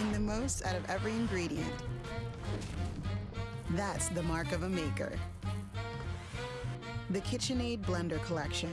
getting the most out of every ingredient. That's the mark of a maker. The KitchenAid Blender Collection.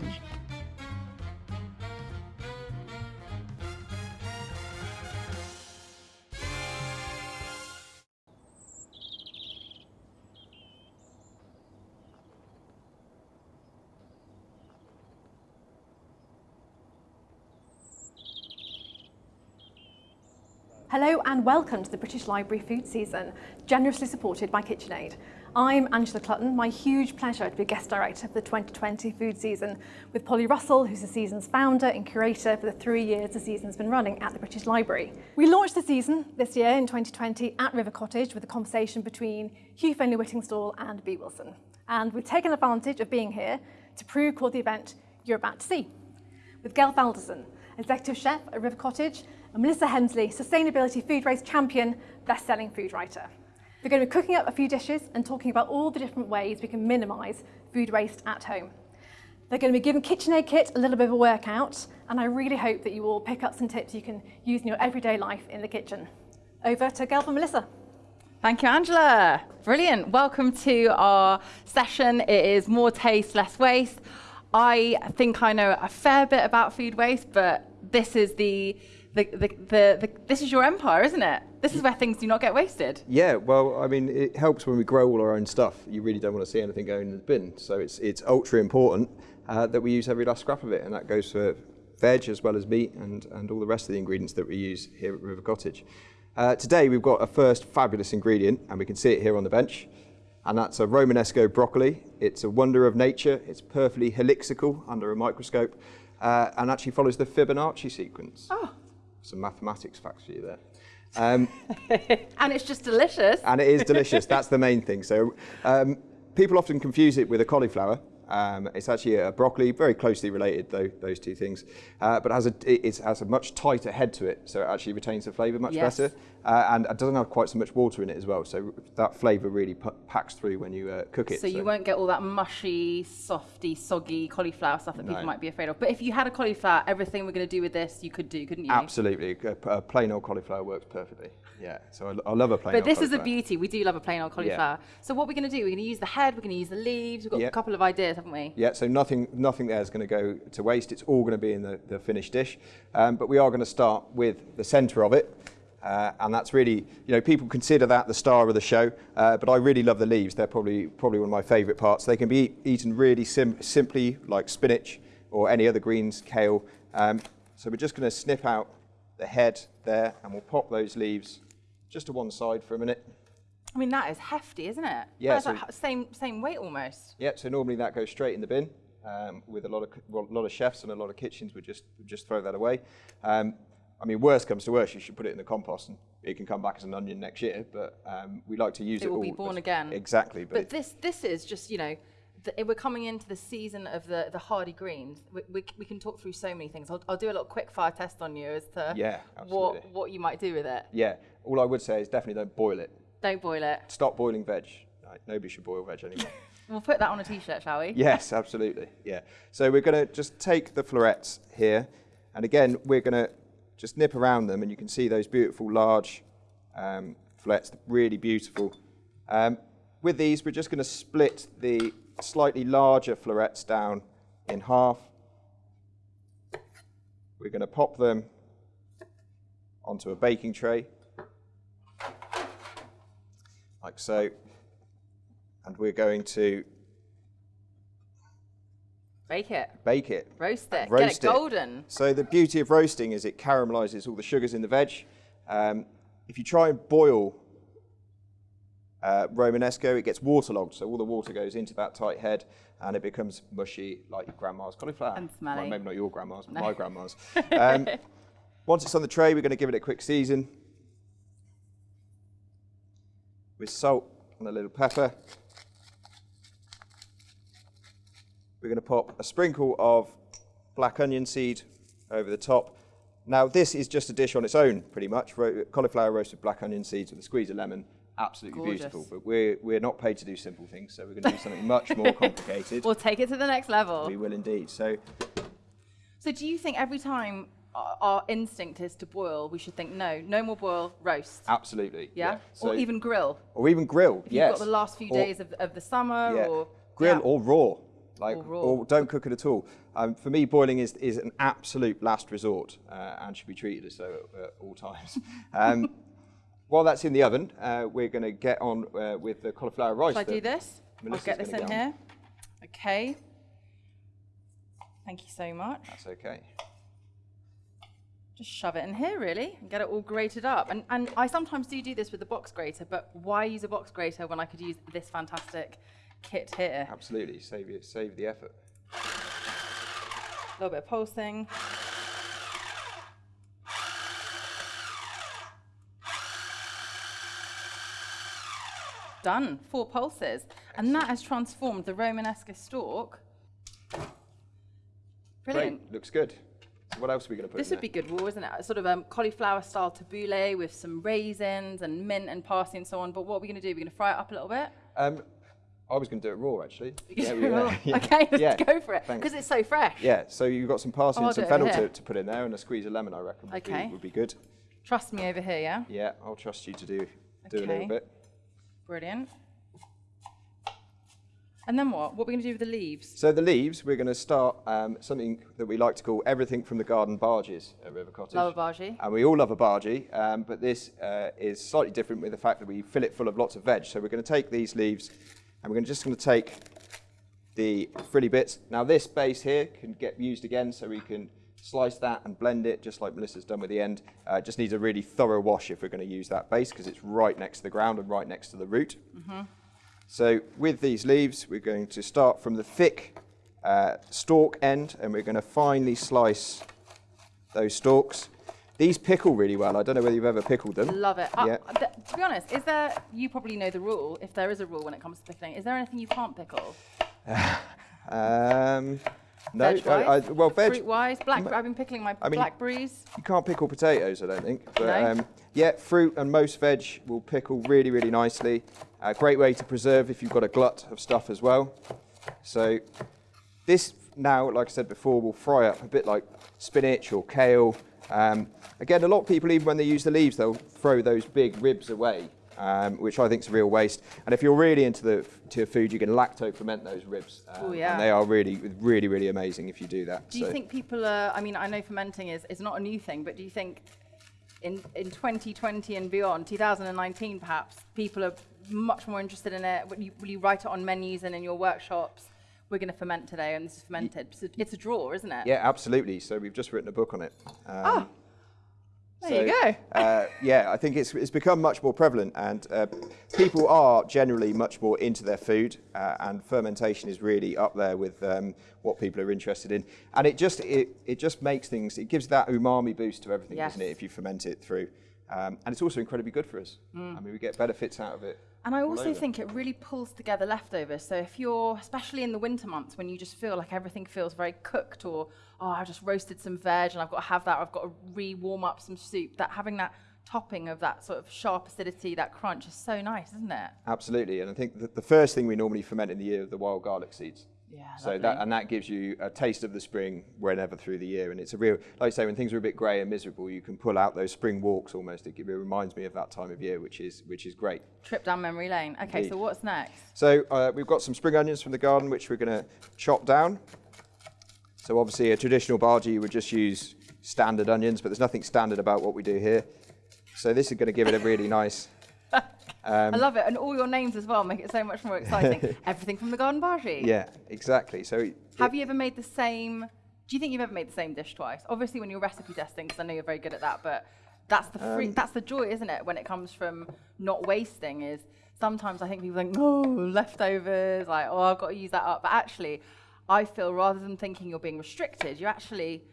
Hello and welcome to the British Library Food Season, generously supported by KitchenAid. I'm Angela Clutton, my huge pleasure to be guest director for the 2020 food season with Polly Russell, who's the season's founder and curator for the three years the season's been running at the British Library. We launched the season this year in 2020 at River Cottage with a conversation between Hugh Fearnley-Whittingstall and Bee Wilson. And we've taken advantage of being here to pre-record the event you're about to see. With Gelf Alderson, executive chef at River Cottage and Melissa Hemsley, Sustainability Food Waste Champion, best-selling food writer. They're going to be cooking up a few dishes and talking about all the different ways we can minimise food waste at home. They're going to be giving KitchenAid Kit a little bit of a workout, and I really hope that you will pick up some tips you can use in your everyday life in the kitchen. Over to Gelf and Melissa. Thank you, Angela. Brilliant. Welcome to our session. It is more taste, less waste. I think I know a fair bit about food waste, but this is the the, the, the, this is your empire, isn't it? This is where things do not get wasted. Yeah, well, I mean, it helps when we grow all our own stuff. You really don't want to see anything going in the bin. So it's, it's ultra important uh, that we use every last scrap of it. And that goes for veg as well as meat and, and all the rest of the ingredients that we use here at River Cottage. Uh, today, we've got a first fabulous ingredient, and we can see it here on the bench. And that's a Romanesco broccoli. It's a wonder of nature. It's perfectly helixical under a microscope uh, and actually follows the Fibonacci sequence. Oh some mathematics facts for you there. Um, and it's just delicious. And it is delicious. That's the main thing. So um, people often confuse it with a cauliflower. Um, it's actually a broccoli, very closely related, though, those two things. Uh, but has a, it has a much tighter head to it, so it actually retains the flavour much yes. better. Uh, and it doesn't have quite so much water in it as well, so that flavour really packs through when you uh, cook it. So, so, you won't get all that mushy, softy, soggy cauliflower stuff that no. people might be afraid of. But if you had a cauliflower, everything we're going to do with this, you could do, couldn't you? Absolutely. A, a plain old cauliflower works perfectly. Yeah, so I, I love a plain But this is a beauty. We do love a plain old cauliflower. Yeah. So what we're going to do, we're going to use the head, we're going to use the leaves. We've got a couple of ideas, haven't we? Yeah, so nothing nothing there is going to go to waste. It's all going to be in the, the finished dish. Um, but we are going to start with the centre of it. Uh, and that's really, you know, people consider that the star of the show, uh, but I really love the leaves. They're probably probably one of my favourite parts. They can be eat, eaten really sim simply, like spinach or any other greens, kale. Um, so we're just going to snip out the head there, and we'll pop those leaves just to one side for a minute. I mean, that is hefty, isn't it? Yeah. So like same, same weight almost. Yeah, so normally that goes straight in the bin. Um, with a lot of well, a lot of chefs and a lot of kitchens would just would just throw that away. Um, I mean, worst comes to worst, you should put it in the compost and it can come back as an onion next year. But um, we like to use it. It will all be born again. Exactly. But, but this this is just you know. The, we're coming into the season of the, the hardy greens. We, we, we can talk through so many things. I'll, I'll do a little quick fire test on you as to yeah, what, what you might do with it. Yeah, all I would say is definitely don't boil it. Don't boil it. Stop boiling veg. Right, nobody should boil veg anymore. we'll put that on a t-shirt, shall we? Yes, absolutely. Yeah. So we're going to just take the florets here, and again, we're going to just nip around them, and you can see those beautiful large um, florets, really beautiful. Um, with these, we're just going to split the slightly larger florets down in half. We're going to pop them onto a baking tray, like so. And we're going to Bake it. Bake it. Roast it. Roast Get it golden. So the beauty of roasting is it caramelizes all the sugars in the veg. Um, if you try and boil uh, Romanesco, it gets waterlogged, so all the water goes into that tight head and it becomes mushy like your grandma's cauliflower. And smelly. Well, maybe not your grandma's, but no. my grandma's. Um, once it's on the tray, we're going to give it a quick season with salt and a little pepper. We're going to pop a sprinkle of black onion seed over the top. Now, this is just a dish on its own, pretty much. Ro cauliflower roasted black onion seeds with a squeeze of lemon. Absolutely Gorgeous. beautiful. But we're, we're not paid to do simple things, so we're going to do something much more complicated. We'll take it to the next level. We will indeed. So, so do you think every time our, our instinct is to boil, we should think no, no more boil, roast. Absolutely. Yeah, So- or even grill. or even grill. If yes. You've got the last few Or- days of, of the summer, yeah. or grill yeah. or raw. Like, Or raw. or don't cook it at all. Um, for me, boiling is, is an absolute last resort uh, and should be treated as so at, at all times. Um, while that's in the oven, uh, we're going to get on uh, with the cauliflower rice. Shall I do this? Melissa's I'll get this in get here. Okay. Thank you so much. That's okay. Just shove it in here, really, and get it all grated up. And, and I sometimes do do this with the box grater, but why use a box grater when I could use this fantastic kit here? Absolutely. Save, it, save the effort. A little bit of pulsing. Done. Four pulses. And that has transformed the Romanesco stalk. Brilliant. Great. Looks good. So what else are we going to put in? This would be good raw, isn't it? Sort of um, cauliflower style tabbouleh with some raisins and mint and parsley and so on. But what are we going to do? We're going to fry it up a little bit. Um, I was going to do it raw, actually. Yeah, we- yeah. Okay, let's Yeah. go for it because it's so fresh. Yeah, so you've got some parsley Oh, and some do it over fennel to, to put in there and a squeeze of lemon, I reckon, would, Okay. be, would be good. Trust me over here, yeah. Yeah, I'll trust you to do, do a little bit. Brilliant. And then what? What are we going to do with the leaves? So the leaves, we're going to start um, something that we like to call everything from the garden bhajis at River Cottage. Love a bhaji. And we all love a bhaji, um, but this uh, is slightly different with the fact that we fill it full of lots of veg. So we're going to take these leaves and we're just going to take the frilly bits. Now this base here can get used again, so we can slice that and blend it, just like Melissa's done with the end. Uh, it just needs a really thorough wash if we're going to use that base, because it's right next to the ground and right next to the root. So with these leaves, we're going to start from the thick uh, stalk end, and we're going to finely slice those stalks. These pickle really well. I don't know whether you've ever pickled them. Love it. Uh, Yeah. th- to be honest, is there, you probably know the rule, if there is a rule when it comes to pickling, is there anything you can't pickle? Um, no, I, I, well, veg. Fruit wise? Black, I've been pickling my I mean- blackberries. You can't pickle potatoes, I don't think. But No? um, yeah, fruit and most veg will pickle really, really nicely. A great way to preserve if you've got a glut of stuff as well. So this now, like I said before, will fry up a bit like spinach or kale. Um, again, a lot of people, even when they use the leaves, they'll throw those big ribs away, um, which I think is a real waste. And if you're really into the to food, you can lacto ferment those ribs. Um, Oh, yeah. And they are really, really, really amazing if you do that. Do you think people are, I mean, I know fermenting is, is not a new thing, but do you think in, in 2020 and beyond, 2019 perhaps, people are much more interested in it? Will you, will you write it on menus and in your workshops? We're going to ferment today and this is fermented. So it's a draw, isn't it? Yeah, absolutely. So we've just written a book on it. Um, There you go. uh, yeah, I think it's, it's become much more prevalent, and uh, people are generally much more into their food, uh, and fermentation is really up there with um, what people are interested in. And it just it, it just makes things. It gives that umami boost to everything, doesn't it? If you ferment it through, um, and it's also incredibly good for us. I mean, we get benefits out of it. And I also think it really pulls together leftovers. So if you're, especially in the winter months when you just feel like everything feels very cooked or, oh, I've just roasted some veg and I've got to have that, I've got to re-warm up some soup, that having that topping of that sort of sharp acidity, that crunch is so nice, isn't it? Absolutely, and I think that the first thing we normally ferment in the year are the wild garlic seeds. Yeah, So lovely. that and that gives you a taste of the spring whenever through the year, and it's a real, like I say, when things are a bit grey and miserable, you can pull out those spring walks almost. It, it reminds me of that time of year, which is which is great. Trip down memory lane. Okay, Indeed. so what's next? So uh, we've got some spring onions from the garden, which we're going to chop down. So obviously, a traditional bhaji you would just use standard onions, but there's nothing standard about what we do here. So this is going to give it a really nice. I love it. And all your names as well make it so much more exciting. Everything from the garden bhaji. Yeah, exactly. So it- Have you ever made the same? Do you think you've ever made the same dish twice? Obviously, when you're recipe testing, because I know you're very good at that. But that's the Um, free, that's the joy, isn't it? When it comes from not wasting, is sometimes I think people think, oh, leftovers, like oh, I've got to use that up. But actually, I feel rather than thinking you're being restricted, you're actually,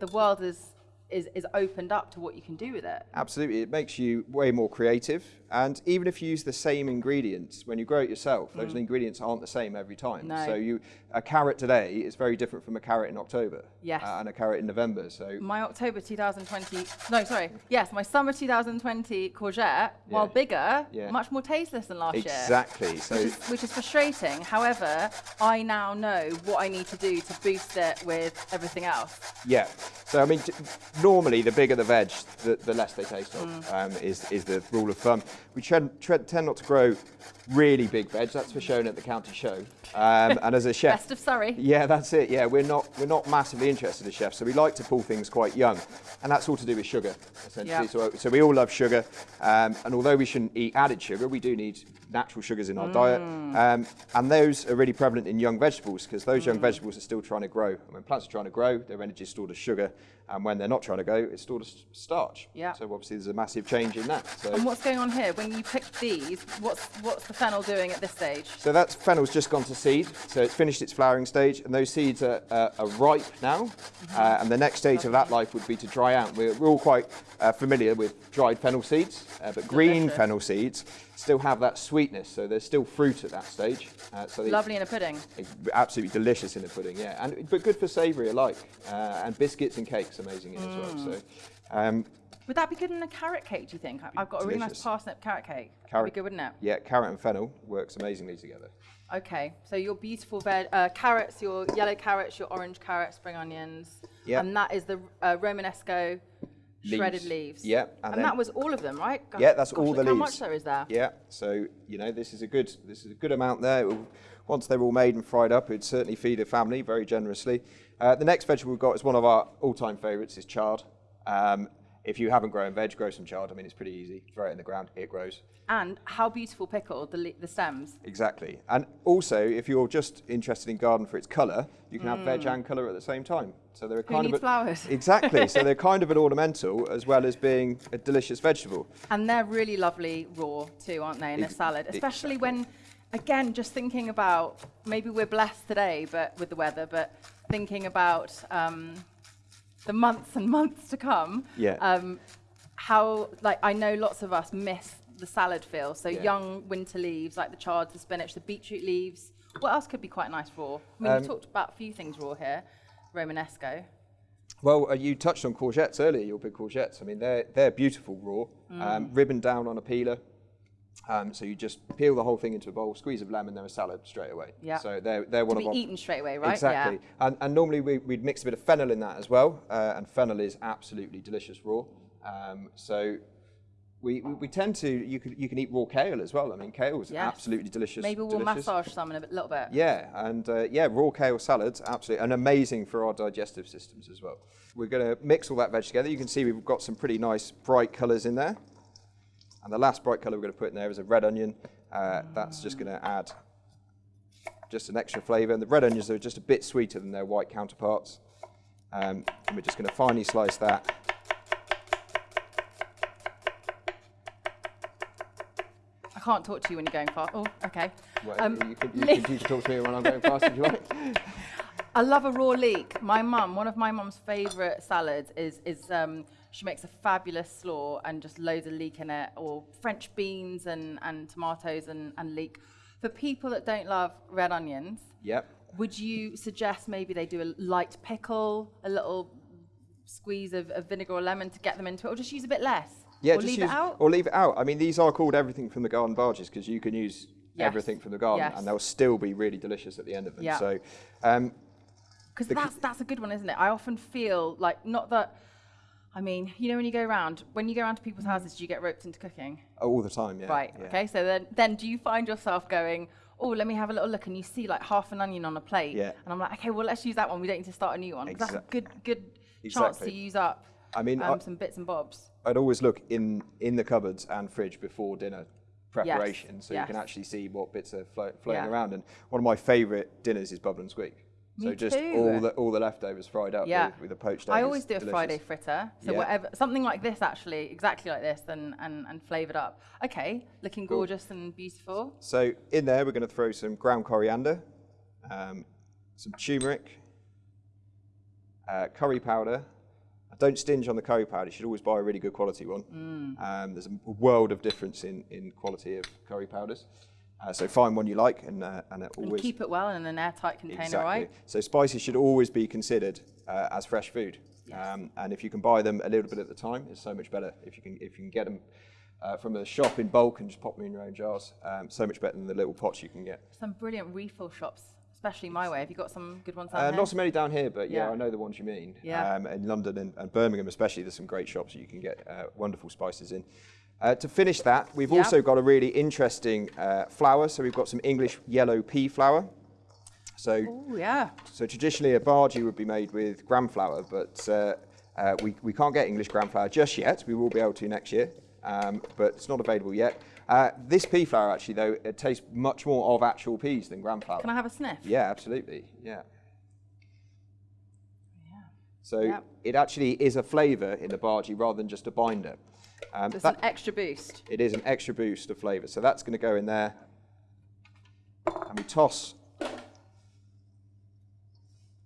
the world is is is opened up to what you can do with it. Absolutely, it makes you way more creative. And even if you use the same ingredients when you grow it yourself, those ingredients aren't the same every time. Mm. No. So you, a carrot today is very different from a carrot in October. Yes. uh, and a carrot in November. So My October 2020, no, sorry, yes, my summer 2020 courgette, while bigger, Yeah. much more tasteless than last year. exactly. So which is, which is frustrating. However, I now know what I need to do to boost it with everything else. yeah. So I mean, normally the bigger the veg, the, the less they taste of, Mm. um, is, is the rule of thumb. We tend, tend, tend not to grow really big veg, that's for shown at the county show. Um, and as a chef, Of Surrey. yeah, that's it. Yeah, we're not we're not massively interested as chefs, so we like to pull things quite young, and that's all to do with sugar, essentially. Yeah. So, so we all love sugar, um, and although we shouldn't eat added sugar, we do need natural sugars in our diet, um, and those are really prevalent in young vegetables because those young vegetables are still trying to grow. And when plants are trying to grow, their energy is stored as sugar, and when they're not trying to go, it's stored as starch. Yeah. So obviously there's a massive change in that. So. And what's going on here? When you pick these, what's what's the fennel doing at this stage? So that fennel's just gone to seed, so it's finished its flowering stage, and those seeds are, uh, are ripe now. Uh, and the next stage of that life would be to dry out. We're, we're all quite uh, familiar with dried fennel seeds, uh, but green Delicious. fennel seeds still have that sweetness, so there's still fruit at that stage. Uh, so Lovely in a pudding. absolutely delicious in a pudding, yeah, and but good for savoury alike, uh, and biscuits and cakes amazing in as well. So. Um, Would that be good in a carrot cake? Do you think? I've got a really nice parsnip carrot cake. That'd Carrot- be good, wouldn't it? yeah, carrot and fennel works amazingly together. Okay, so your beautiful veg, uh, carrots, your yellow carrots, your orange carrots, spring onions, Yep. and that is the uh, Romanesco shredded Leaves. leaves. Yep, and, and that was all of them, right? Gosh- Yeah, that's gosh, all the How much there is there? Yeah, so you know this is a good this is a good amount there. Once they're all made and fried up, it'd certainly feed a family very generously. Uh, the next vegetable we've got is one of our all-time favourites, is chard. Um, if you haven't grown veg, grow some chard. I mean, it's pretty easy. Throw it in the ground, it grows. And how beautiful pickled the, the stems. Exactly. And also, if you're just interested in garden for its colour, you can have veg and colour at the same time. So they're a kind of a, flowers? Exactly. so they're kind of an ornamental as well as being a delicious vegetable. And they're really lovely raw too, aren't they, in a salad? Especially exactly. when, again, just thinking about maybe we're blessed today, but with the weather, but thinking about um, the months and months to come. Yeah. Um, how like I know lots of us miss the salad feel. So Yeah. young winter leaves like the chard, the spinach, the beetroot leaves. What else could be quite nice raw? I mean, Um, we talked about a few things raw here. Romanesco. Well, uh, you touched on courgettes earlier, your big courgettes. I mean, they're, they're beautiful raw, um, Mm. ribboned down on a peeler. Um, so you just peel the whole thing into a bowl, squeeze of lemon, they're a salad straight away. Yeah. So they're, they're one To of be eaten straight away, right? Exactly. Yeah. And, and normally we, we'd mix a bit of fennel in that as well, uh, and fennel is absolutely delicious raw. Um, so we, we, we tend to, you can, you can eat raw kale as well. I mean, kale is Yes. absolutely delicious. Maybe we'll delicious. massage some in a bit, little bit. Yeah, and uh, yeah, raw kale salads, absolutely, and amazing for our digestive systems as well. We're going to mix all that veg together. You can see we've got some pretty nice bright colours in there. And the last bright colour we're going to put in there is a red onion. Uh, that's just going to add just an extra flavour. And the red onions are just a bit sweeter than their white counterparts. Um, and we're just going to finely slice that. Can't talk to you when you're going fast. Oh, okay. Well, Um, you, can, you, leek. can, you can talk to me when I'm going fast if you like. I love a raw leek. My mum, one of my mum's favourite salads is is um, she makes a fabulous slaw and just loads of leek in it, or French beans and, and tomatoes and, and leek. For people that don't love red onions, Yep. would you suggest maybe they do a light pickle, a little squeeze of, of vinegar or lemon to get them into it, or just use a bit less? Yeah, or just leave use, it out? Or leave it out. I mean, these are called everything from the garden bhajis because you can use Yes. everything from the garden Yes. and they'll still be really delicious at the end of them. Yeah. So, um, Because that's that's a good one, isn't it? I often feel like not that. I mean, you know, when you go around, when you go around to people's houses, do you get roped into cooking? all the time, yeah. Right. yeah. Okay. So then, then do you find yourself going, oh, let me have a little look, and you see like half an onion on a plate, Yeah. and I'm like, okay, well, let's use that one. We don't need to start a new one. 'cause that's a good good chance to use up I mean, um, I- some bits and bobs. I'd always look in, in the cupboards and fridge before dinner preparation so you can actually see what bits are flo- floating Yeah. around. And one of my favourite dinners is bubble and squeak. so just too. all the all the leftovers fried up Yeah. with, with a poached egg. I always do a delicious. Friday fritter. So Yeah. whatever, something like this actually, exactly like this, and and, and flavoured up. Okay, looking Cool. gorgeous and beautiful. So in there, we're going to throw some ground coriander, um, some turmeric, uh, curry powder. Don't stinge on the curry powder. You should always buy a really good quality one. Um, there's a world of difference in, in quality of curry powders. Uh, so find one you like and, uh, and And keep it well in an airtight container, exactly. right? So spices should always be considered uh, as fresh food. Um, and if you can buy them a little bit at the time, it's so much better. If you can if you can get them uh, from a shop in bulk and just pop them in your own jars, um, so much better than the little pots you can get. Some brilliant refill shops especially my way. Have you got some good ones down Uh, not so many down here, but yeah, Yeah. I know the ones you mean. Yeah. Um, in London and, and Birmingham, especially, there's some great shops that you can get uh, wonderful spices in. Uh, to finish that, we've Yeah. also got a really interesting uh, flour. So we've got some English yellow pea flour. So, Oh yeah. so traditionally a bhaji would be made with gram flour, but uh, uh, we, we can't get English gram flour just yet. We will be able to next year, um, but it's not available yet. Uh, this pea flour actually, though, it tastes much more of actual peas than gram flour. Can I have a sniff? Yeah, absolutely. Yeah. So Yep. it actually is a flavour in the bhaji rather than just a binder. Um, It's an extra boost. it is an extra boost of flavour. So that's going to go in there. And we toss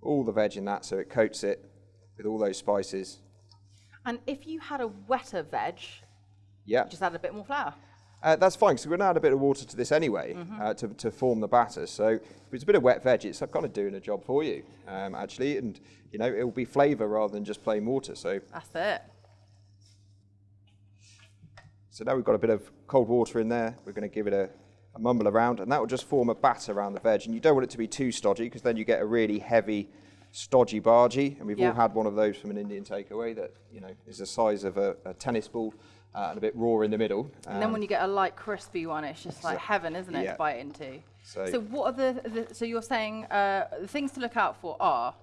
all the veg in that so it coats it with all those spices. And if you had a wetter veg, Yeah. just add a bit more flour. Uh, that's fine, because we're going to add a bit of water to this anyway Mm-hmm. uh, to, to form the batter. So if it's a bit of wet veg, it's kind of doing a job for you, um, actually. And, you know, it will be flavour rather than just plain water. So That's it. So now we've got a bit of cold water in there. We're going to give it a, a mumble around, and that will just form a batter around the veg. And you don't want it to be too stodgy, because then you get a really heavy, stodgy bhaji. And we've all had one of those from an Indian takeaway that you know is the size of a, a tennis ball uh, and a bit raw in the middle. And then when you get a light crispy one, it's just like So- heaven, isn't it, yeah. to bite into? So- So, what are the, the so you're saying uh, the things to look out for are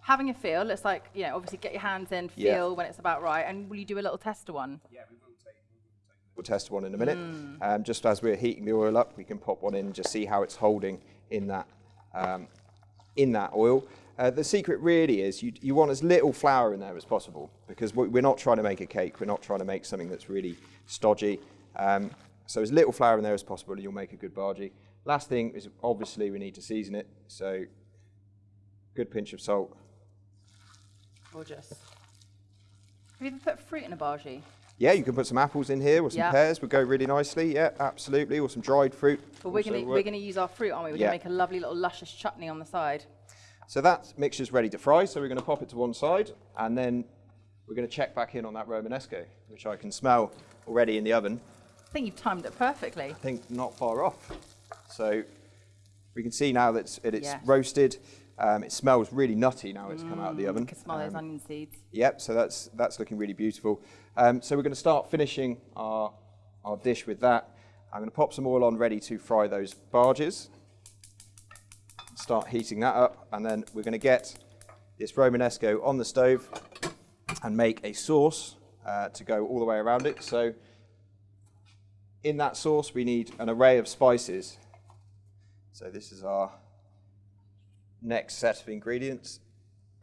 having a feel. It's like you know, obviously get your hands in, Yeah. feel when it's about right, and will you do a little tester one? Yeah, We'll take. We'll test one in a minute. Hmm. Um, just as we're heating the oil up, we can pop one in and just see how it's holding in that um, in that oil. Uh, the secret really is you, you want as little flour in there as possible because we- we're not trying to make a cake. We're not trying to make something that's really stodgy. Um, so as little flour in there as possible, and you'll make a good bhaji. Last thing is obviously we need to season it. So good pinch of salt. Gorgeous. Have you ever put fruit in a bhaji? Yeah, you can put some apples in here or some Yeah. pears. Would go really nicely. Yeah, absolutely. Or some dried fruit. But we're gonna we're gonna use our fruit, aren't we? We're Yeah. gonna make a lovely little luscious chutney on the side. So that mixture's ready to fry, so we're going to pop it to one side, and then we're going to check back in on that Romanesco, which I can smell already in the oven. I think you've timed it perfectly. I think not far off. So we can see now that it's, it- it's roasted. Um, it smells really nutty now it's come out of the oven. You can smell those Um, onion seeds. Yep, so that's, that's looking really beautiful. Um, so we're going to start finishing our, our dish with that. I'm going to pop some oil on ready to fry those bhajis. Start heating that up, and then we're going to get this Romanesco on the stove and make a sauce uh, to go all the way around it. So in that sauce, we need an array of spices. So this is our next set of ingredients.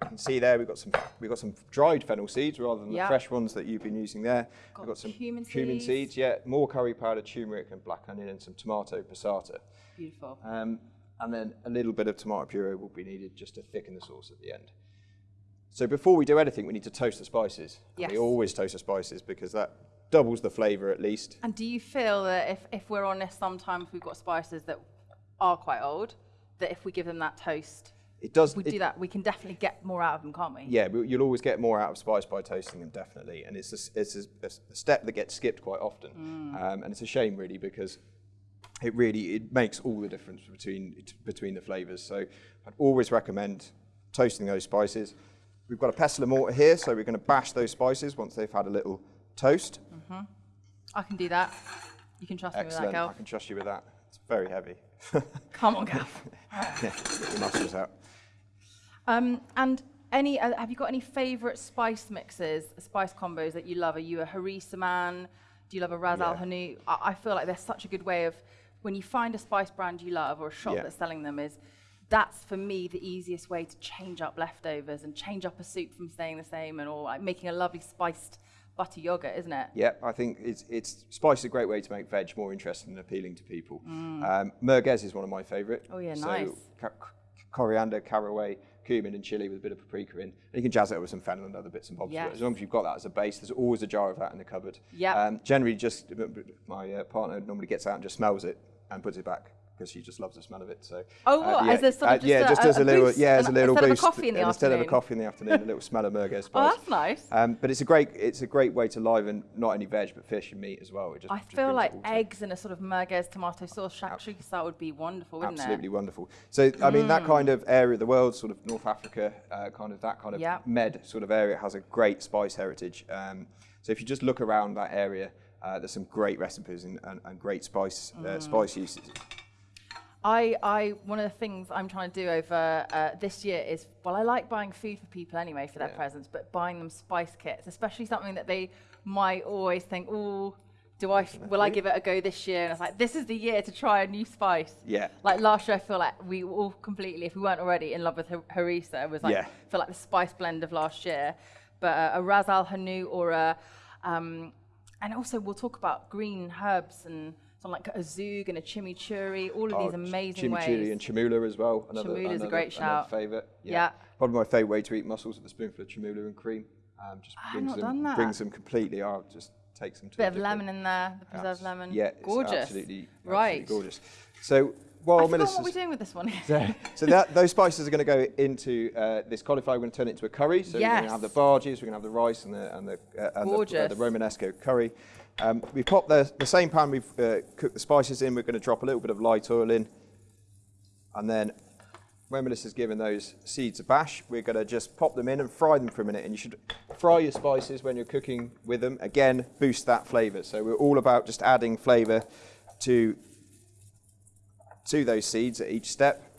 You can see there we've got some we've got some dried fennel seeds rather than Yeah. the fresh ones that you've been using there. Got we've got some cumin cumin seeds. seeds, yeah, more curry powder, turmeric, and black onion, and some tomato passata. Beautiful. Um, and then a little bit of tomato puree will be needed just to thicken the sauce at the end. So before we do anything, we need to toast the spices. Yes. We always toast the spices because that doubles the flavour at least. And do you feel that if, if we're honest, sometimes we've got spices that are quite old, that if we give them that toast, It does. we it- do that, we can definitely get more out of them, can't we? Yeah, you'll always get more out of spice by toasting them, definitely. And it's a, it's a, a step that gets skipped quite often, um, and it's a shame really because it really it makes all the difference between between the flavors. So I'd always recommend toasting those spices. We've got a pestle and mortar here, so we're going to bash those spices once they've had a little toast. I can do that. You can trust me with Excellent. that, I can trust you with that. It's very heavy. Come on, girl. yeah, get your muscles out. Um, and any, uh, have you got any favourite spice mixes, spice combos that you love? Are you a harissa man? Do you love a Ras Al Yeah. Hanout? I, I feel like there's such a good way of when you find a spice brand you love or a shop Yeah. that's selling them is that's for me the easiest way to change up leftovers and change up a soup from staying the same and or like making a lovely spiced butter yogurt, isn't it? Yeah, I think it's, it's spice is a great way to make veg more interesting and appealing to people. Um, merguez is one of my favourite. Mm. Oh, yeah, so nice. ca- coriander, caraway, cumin, and chili with a bit of paprika in. And you can jazz it with some fennel and other bits and bobs. Yes. As long as you've got that as a base, there's always a jar of that in the cupboard. Yeah. Um, generally, just my uh, partner normally gets out and just smells it and puts it back because she just loves the smell of it. So Oh, what, as a sort of just yeah, a- just as a, a little boost, yeah, as a little instead of a boost coffee in the instead of a coffee in the afternoon, a little smell of merguez spice. Oh, that's nice. Um, but it's a great it's a great way to liven not only veg but fish and meat as well. It just, I just feel like eggs and a sort of merguez tomato sauce shakshuka that would be wonderful, wouldn't Absolutely it? wonderful. So, I mean, Mm. that kind of area of the world, sort of North Africa, uh, kind of that kind of Yeah. med sort of area, has a great spice heritage. Um, so, if you just look around that area, uh, there's some great recipes and, and, and great spice Mm. uh, spice uses. I, I, one of the things I'm trying to do over uh, this year is, well, I like buying food for people anyway for their Yeah. presents, but buying them spice kits, especially something that they might always think, oh, do I, will I give it a go this year? And it's like, this is the year to try a new spice. Yeah. Like last year, I feel like we all completely, if we weren't already in love with har- harissa, it was like, Yeah. feel like the spice blend of last year. But uh, a ras al hanout or a, um, and also we'll talk about green herbs and something like a zoug and a chimichurri, all of Oh, these amazing chimichurri ways. and chermoula as well. Another, Chermoula's a great shout. Favourite. Yeah. Probably my favourite way to eat mussels with a spoonful of chermoula and cream. Um, just I've brings not them, done that. brings them completely out. Just takes them to Bit of lemon in there, the preserved Abs- lemon. Yeah, gorgeous. absolutely, right. gorgeous. So forgot Melissa's what we're doing with this one. so that, those spices are going to go into uh, this cauliflower. We're going to turn it into a curry. So we're going to have the bhajis, we're going to have the rice and the and the uh, and the, uh, the Romanesco curry. Um, we've popped the, the same pan we've uh, cooked the spices in. We're going to drop a little bit of light oil in, and then when Melissa's given those seeds a bash, we're going to just pop them in and fry them for a minute. And you should fry your spices when you're cooking with them. Again, boost that flavour. So we're all about just adding flavour to to those seeds at each step.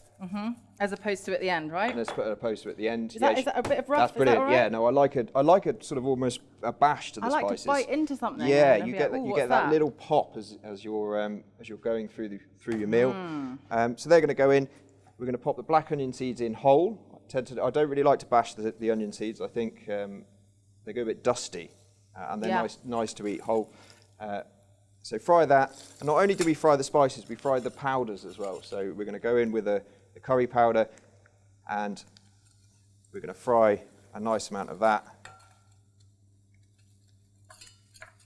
As opposed to at the end, right? Let's put a poster at the end. Is that- Yeah, is that a bit of rough? That's Is that brilliant. Yeah, no, I like it. I like a sort of almost a bash to the I like spices. to bite into something. Yeah, you get like, that, you get that, little pop as, as you're um, as you're going through the through your meal. Hmm. Um, so they're going to go in. We're going to pop the black onion seeds in whole. I, tend to, I don't really like to bash the, the onion seeds. I think um, they go a bit dusty, uh, and they're Yeah. nice nice to eat whole. Uh, so fry that, and not only do we fry the spices, we fry the powders as well. So we're going to go in with a, the curry powder, and we're going to fry a nice amount of that.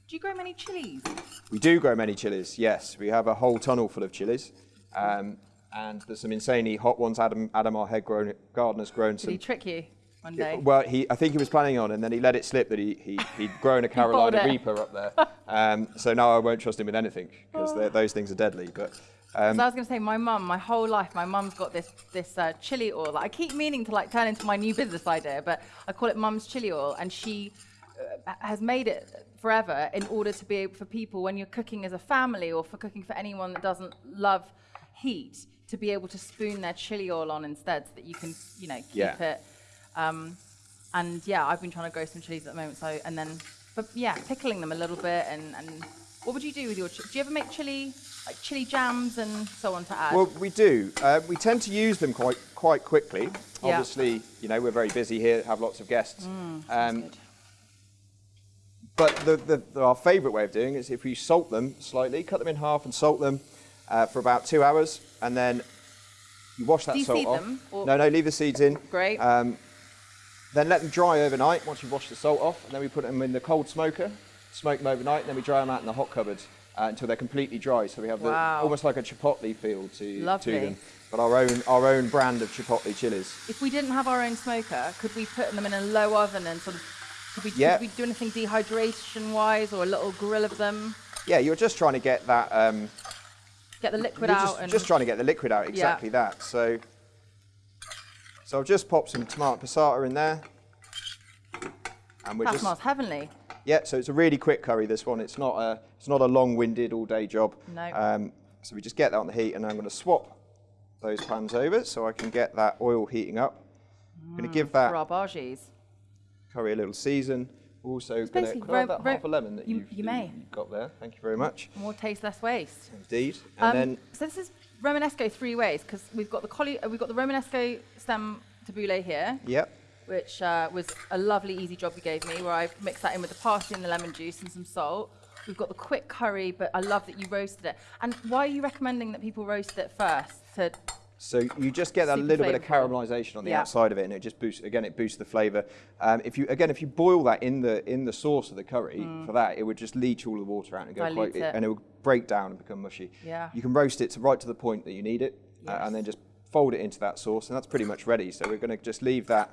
Do you grow many chilies? We do grow many chilies, yes. We have a whole tunnel full of chilies. Um, and there's some insanely hot ones. Adam, Adam our head grown, gardener's grown Did he some. trick you one day? Well, he, I think he was planning on, and then he let it slip that he, he, he'd grown a Carolina. Reaper up there. Um, so now I won't trust him with anything, because those things are deadly. But um, so I was going to say, my mum, my whole life, my mum's got this this uh, chili oil that I keep meaning to like turn into my new business idea, but I call it mum's chili oil, and she uh, has made it forever in order to be able for people when you're cooking as a family or for cooking for anyone that doesn't love heat to be able to spoon their chili oil on instead, so that you can you know keep Yeah. it. Um, and yeah, I've been trying to grow some chilies at the moment. So and then, but yeah, pickling them a little bit. And, and what would you do with your? Do you ever make chili, like chili jams and so on to add? Well, we do. Uh, we tend to use them quite quite quickly. Yeah. Obviously, you know we're very busy here, have lots of guests. Mm, um, but the, the, the- our favourite way of doing it is if we salt them slightly, cut them in half, and salt them uh, for about two hours, and then you wash that Do you salt off. them, or- No, no, leave the seeds in. Great. Um, then let them dry overnight once you've washed the salt off, and then we put them in the cold smoker, smoke them overnight, and then we dry them out in the hot cupboard uh, until they're completely dry. So we have the, almost like a chipotle feel to, Lovely. to them, but our own our own brand of chipotle chilies. if we didn't have our own smoker, could we put them in a low oven and sort of? Could we, Yeah. could we do anything dehydration wise or a little grill of them? Yeah, you're just trying to get that. Um, Get the liquid out just, and just trying to get the liquid out. Exactly that. So, so I've just popped some tomato passata in there, and we're that just smells heavenly. Yeah, so it's a really quick curry. This one, it's not a it's not a long-winded all-day job. No. Um, so we just get that on the heat, and I'm going to swap those pans over so I can get that oil heating up. I'm going to give that our bhajis. curry a little season. Also, going to basically could I have ro- that half a lemon that you- you've, you may. you've got there. Thank you very much. More taste, less waste. Indeed. And Um, then so this is Romanesco three ways because we've got the colli- uh, we've got the Romanesco stem tabbouleh here, yep, which uh, was a lovely, easy job you gave me, where I've mixed that in with the parsley and the lemon juice and some salt. We've got the quick curry, but I love that you roasted it. And why are you recommending that people roast it first? To So you just get that Super little bit of caramelization on the Yeah. outside of it, and it just boosts. Again, it boosts the flavour. Um, if you again, if you boil that in the in the sauce of the curry for that, it would just leach all the water out and go Mm. Quite, it. and it would break down and become mushy. Yeah. You can roast it to right to the point that you need it, uh, and then just fold it into that sauce, and that's pretty much ready. So we're going to just leave that.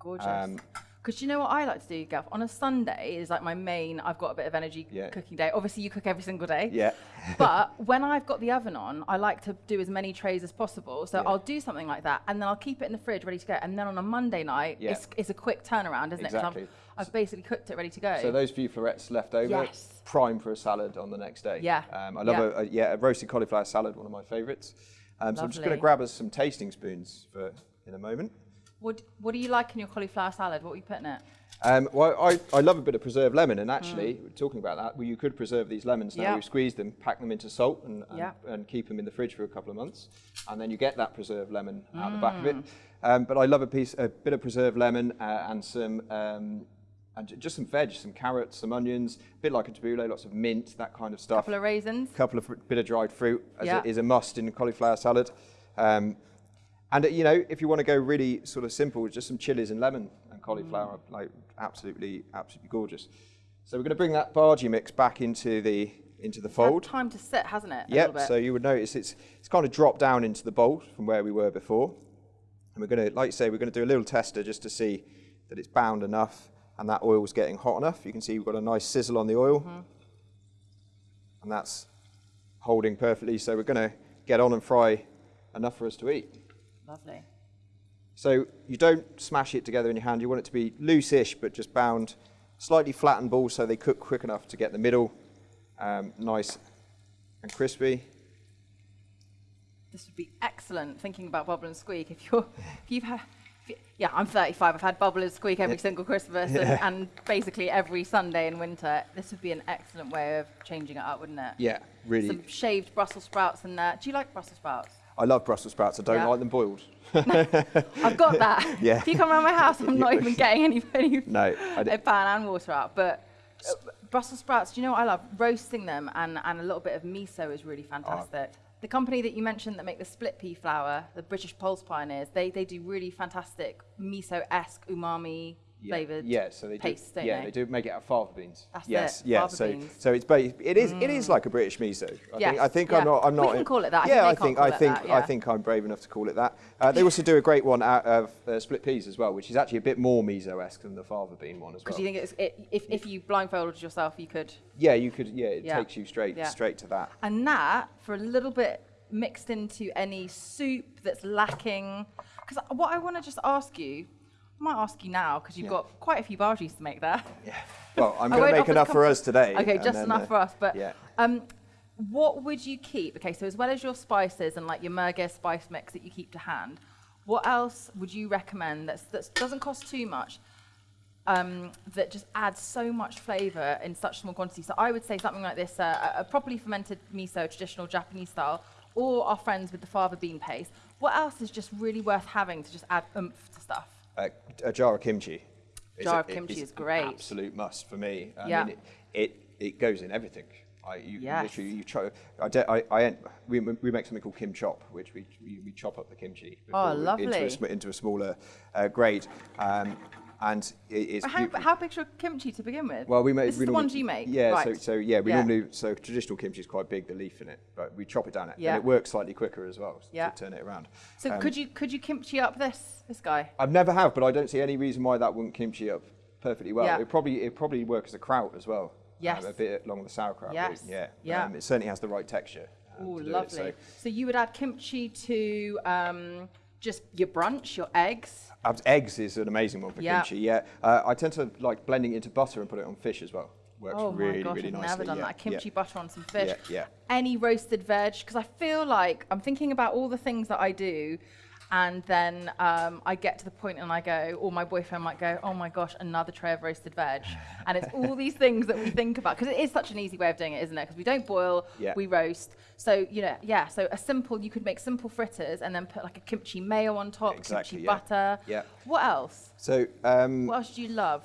Gorgeous. Um, Because you know what I like to do, Gav? On a Sunday is like my main, I've got a bit of energy Yeah. cooking day. Obviously, you cook every single day. Yeah. but when I've got the oven on, I like to do as many trays as possible. So Yeah. I'll do something like that and then I'll keep it in the fridge ready to go. And then on a Monday night, Yeah. it's, it's a quick turnaround, isn't it? Exactly. I've, I've basically cooked it ready to go. So those few florets left over, Yes. prime for a salad on the next day. Yeah. Um, I love Yeah. A, a yeah a roasted cauliflower salad, one of my favourites. Um, so I'm just going to grab us some tasting spoons for in a moment. What, what do you like in your cauliflower salad? What are you putting in it? Um, well, I, I love a bit of preserved lemon, and actually, talking about that, well, you could preserve these lemons now. Mm. Yeah. You squeeze them, pack them into salt, and, and, Yeah. and keep them in the fridge for a couple of months, and then you get that preserved lemon out the back of Mm. it. Um, but I love a piece, a bit of preserved lemon uh, and some. Um, and just some veg, some carrots, some onions, a bit like a tabbouleh, lots of mint, that kind of stuff. couple of raisins. couple of bit of dried fruit as Yeah. a, is a must in a cauliflower salad. Um, and uh, you know, if you want to go really sort of simple, just some chilies and lemon and cauliflower, Mm. like absolutely, absolutely gorgeous. So we're going to bring that bhaji mix back into the into the fold. time to sit, hasn't it? Yep. So you would notice it's it's kind of dropped down into the bowl from where we were before. And we're going to, like you say, we're going to do a little tester just to see that it's bound enough and that oil's getting hot enough. You can see we've got a nice sizzle on the oil. Mm-hmm. And that's holding perfectly. So we're going to get on and fry enough for us to eat. Lovely. So you don't smash it together in your hand. You want it to be loose-ish, but just bound, slightly flattened balls so they cook quick enough to get the middle um, nice and crispy. This would be excellent. Thinking about bubble and squeak. If you're, if you've had, if you- yeah, I'm 35. I've had bubble and squeak every single Christmas and, and basically every Sunday in winter. This would be an excellent way of changing it up, wouldn't it? Yeah, really. Some shaved Brussels sprouts in there. Do you like Brussels sprouts? I love Brussels sprouts. I don't Yeah. like them boiled. I've got that. Yeah. If you come around my house, I'm not even getting any, any No, I d- a pan and water out. But uh, Brussels sprouts, do you know what I love? Roasting them and, and a little bit of miso is really fantastic. the company that you mentioned that make the split pea flour, the British Pulse Pioneers, they, they do really fantastic miso-esque umami Yeah, flavored yeah, so they pastes, do. yeah, they? they do make it out of fava beans. That's yes, it, yeah. fava so, beans. Mm. so it's ba- it is it is like a British miso. I Yes, think, I think yeah. I'm not I'm We can call it that. I Yeah, think I think I think that, I think I'm brave enough to call it that. Uh, they also do a great one out of uh, split peas as well, which is actually a bit more miso-esque than the fava bean one as well. Because you think it's, it, if, if you blindfolded yourself, you could. yeah, you could. Yeah, it Yeah. takes you straight Yeah. straight to that. And that, for a little bit mixed into any soup that's lacking. Because what I want to just ask you, I might ask you now, because you've Yeah. got quite a few bhaji's to make there. Yeah. Well, I'm going to make enough for us today. Okay, just then, enough uh, for us. But yeah. um, what would you keep? Okay, so as well as your spices and like your merguez spice mix that you keep to hand, what else would you recommend that doesn't cost too much? Um, that just adds so much flavour in such small quantities. So I would say something like this: uh, a a properly fermented miso, traditional Japanese style, or our friends with the fava bean paste. What else is just really worth having to just add oomph to stuff? Uh, a jar of kimchi. It's Jar a- of it kimchi is an great. Absolute must for me. I Yeah. mean, it, it, it goes in everything. I, you Yes. literally, you try, I, de- I, I, we, we make something called kim chop, which we, we, we chop up the kimchi Oh, lovely. into, a, into a smaller uh, grade. Um, and it, it's How, how big's your kimchi to begin with? Well, we make This is the ones you make. Yeah, right. so, so yeah, we Yeah. normally so traditional kimchi is quite big, the leaf in it, but we chop it down, Yeah. and it works slightly quicker as well Yeah. to turn it around. So Um, could you could you kimchi up this this guy? I've never have, but I don't see any reason why that wouldn't kimchi up perfectly well. Yeah. It probably it probably work as a kraut as well. Yes. um, a bit along the sauerkraut. Yes. route, Yeah. Yeah. Um, it certainly has the right texture. um, Oh, do it, lovely. so- so. you would add kimchi to um, just your brunch, your eggs. Eggs is an amazing one for Yeah. kimchi. Yeah. Uh, I tend to like blending it into butter and put it on fish as well. Works oh really, my gosh, really I've nicely. never done yeah, that. Kimchi yeah. butter on some fish. Yeah, yeah. Any roasted veg, because I feel like I'm thinking about all the things that I do, and then um, I get to the point and I go, or my boyfriend might go, oh my gosh, another tray of roasted veg, and it's all these things that we think about because it is such an easy way of doing it, isn't it? Because we don't boil, Yeah. we roast. So you know, yeah. So a simple, you could make simple fritters and then put like a kimchi mayo on top, Exactly, kimchi yeah. butter. Yeah. What else? So um, What else do you love?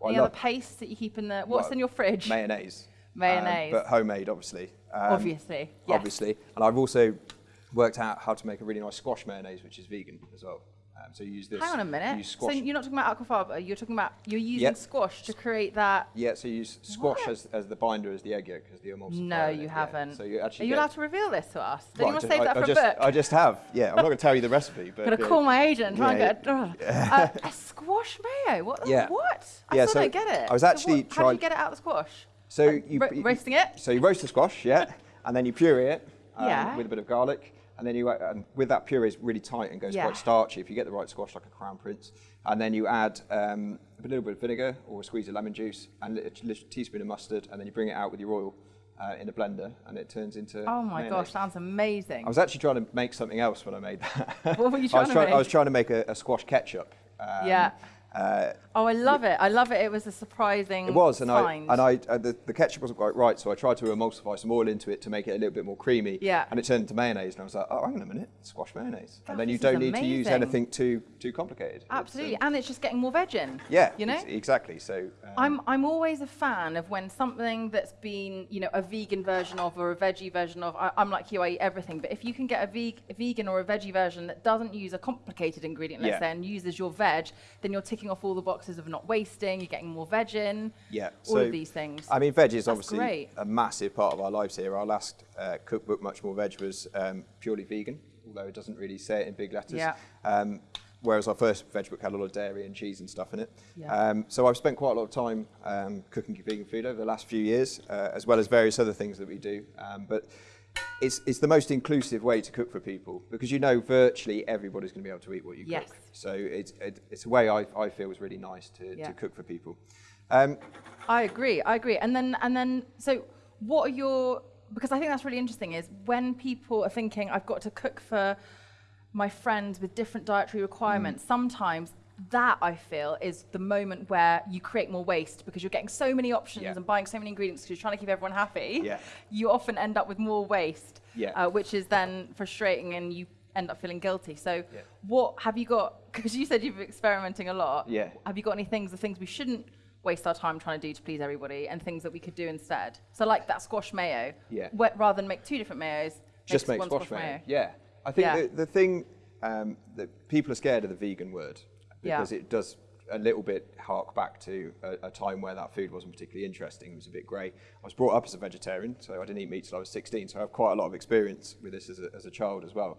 Well, I Any other love- pastes that you keep in the? What's well, in your fridge? mayonnaise. um, Mayonnaise. but homemade, obviously. Um, Obviously, yes. Obviously. And I've also worked out how to make a really nice squash mayonnaise, which is vegan as well. Um, so you use this. Hang on a you minute. So you're not talking about aquafaba. You're talking about you're using Yep. squash to create that. yeah, so you use squash What? as, as the binder, as the egg yolk, as the emulsifier. No, in you it, yeah. haven't. So you actually Are you get- allowed to reveal this to us? Well, you want to I save that I, for a just, book? I just have. Yeah, I'm not going to tell you the recipe, but I'm gonna call my agent and try and get a, uh, a squash mayo. What? the- Yeah. What? I Yeah, still so don't get it. I was So actually what, How do trying- you get it out of the squash? So Like, you, ro- you- roasting it? So you roast the squash, yeah, and then you puree it um, Yeah. with a bit of garlic, and then you uh, and with that puree is really tight and goes Yeah. quite starchy. If you get the right squash, like a crown prince, and then you add um, a little bit of vinegar or a squeeze of lemon juice and a little teaspoon of mustard, and then you bring it out with your oil uh, in a blender, and it turns into. Oh my mayonnaise. gosh, sounds amazing. I was actually trying to make something else when I made that. What were you I trying was to trying, I was trying to make a, a squash ketchup. Um, Yeah. Uh, oh, I love it. I love it. It was a surprising. It was, and find. I and I uh, the, the ketchup wasn't quite right, so I tried to emulsify some oil into it to make it a little bit more creamy. Yeah. And it turned into mayonnaise, and I was like, oh, hang on a minute, squash mayonnaise. and then you don't need to use anything too too complicated. It's, um, Absolutely, and it's just getting more veg in. yeah. You know. ex- exactly. So. Um, I'm I'm always a fan of when something that's been you know a vegan version of or a veggie version of. I, I'm like you, I eat everything. But if you can get a, veg, a vegan or a veggie version that doesn't use a complicated ingredient, let's Yeah. say, and uses your veg, then you're ticking off all the boxes of not wasting. You're getting more veg in. Yeah. All so, of these things. I mean, veg is That's obviously great. a massive part of our lives here. Our last uh, cookbook, Much More Veg, was um, purely vegan, although it doesn't really say it in big letters. Yeah. Um, whereas our first veg book had a lot of dairy and cheese and stuff in it. Yeah. Um, so I've spent quite a lot of time um, cooking vegan food over the last few years, uh, as well as various other things that we do. Um, but it's, it's the most inclusive way to cook for people because you know virtually everybody's going to be able to eat what you Yes. cook. So it's, it, it's a way I, I feel is really nice to, Yeah. to cook for people. Um, I agree. I agree. And then and then so what are your because I think that's really interesting is when people are thinking I've got to cook for my friends with different dietary requirements, sometimes that I feel is the moment where you create more waste because you're getting so many options Yeah. and buying so many ingredients because you're trying to keep everyone happy. Yeah. You often end up with more waste, Yeah. uh, which is then frustrating and you end up feeling guilty. So, what have you got? Because you said you've been experimenting a lot. Yeah. Have you got any things, the things we shouldn't waste our time trying to do to please everybody, and things that we could do instead? So, like that squash mayo. Yeah. rather than make two different mayos, just make one squash mayo. Yeah, I think. The, the thing um, that people are scared of the vegan word Yeah. because it does a little bit hark back to a, a time where that food wasn't particularly interesting. It was a bit grey. I was brought up as a vegetarian, so I didn't eat meat till I was 16. So I have quite a lot of experience with this as a, as a child as well.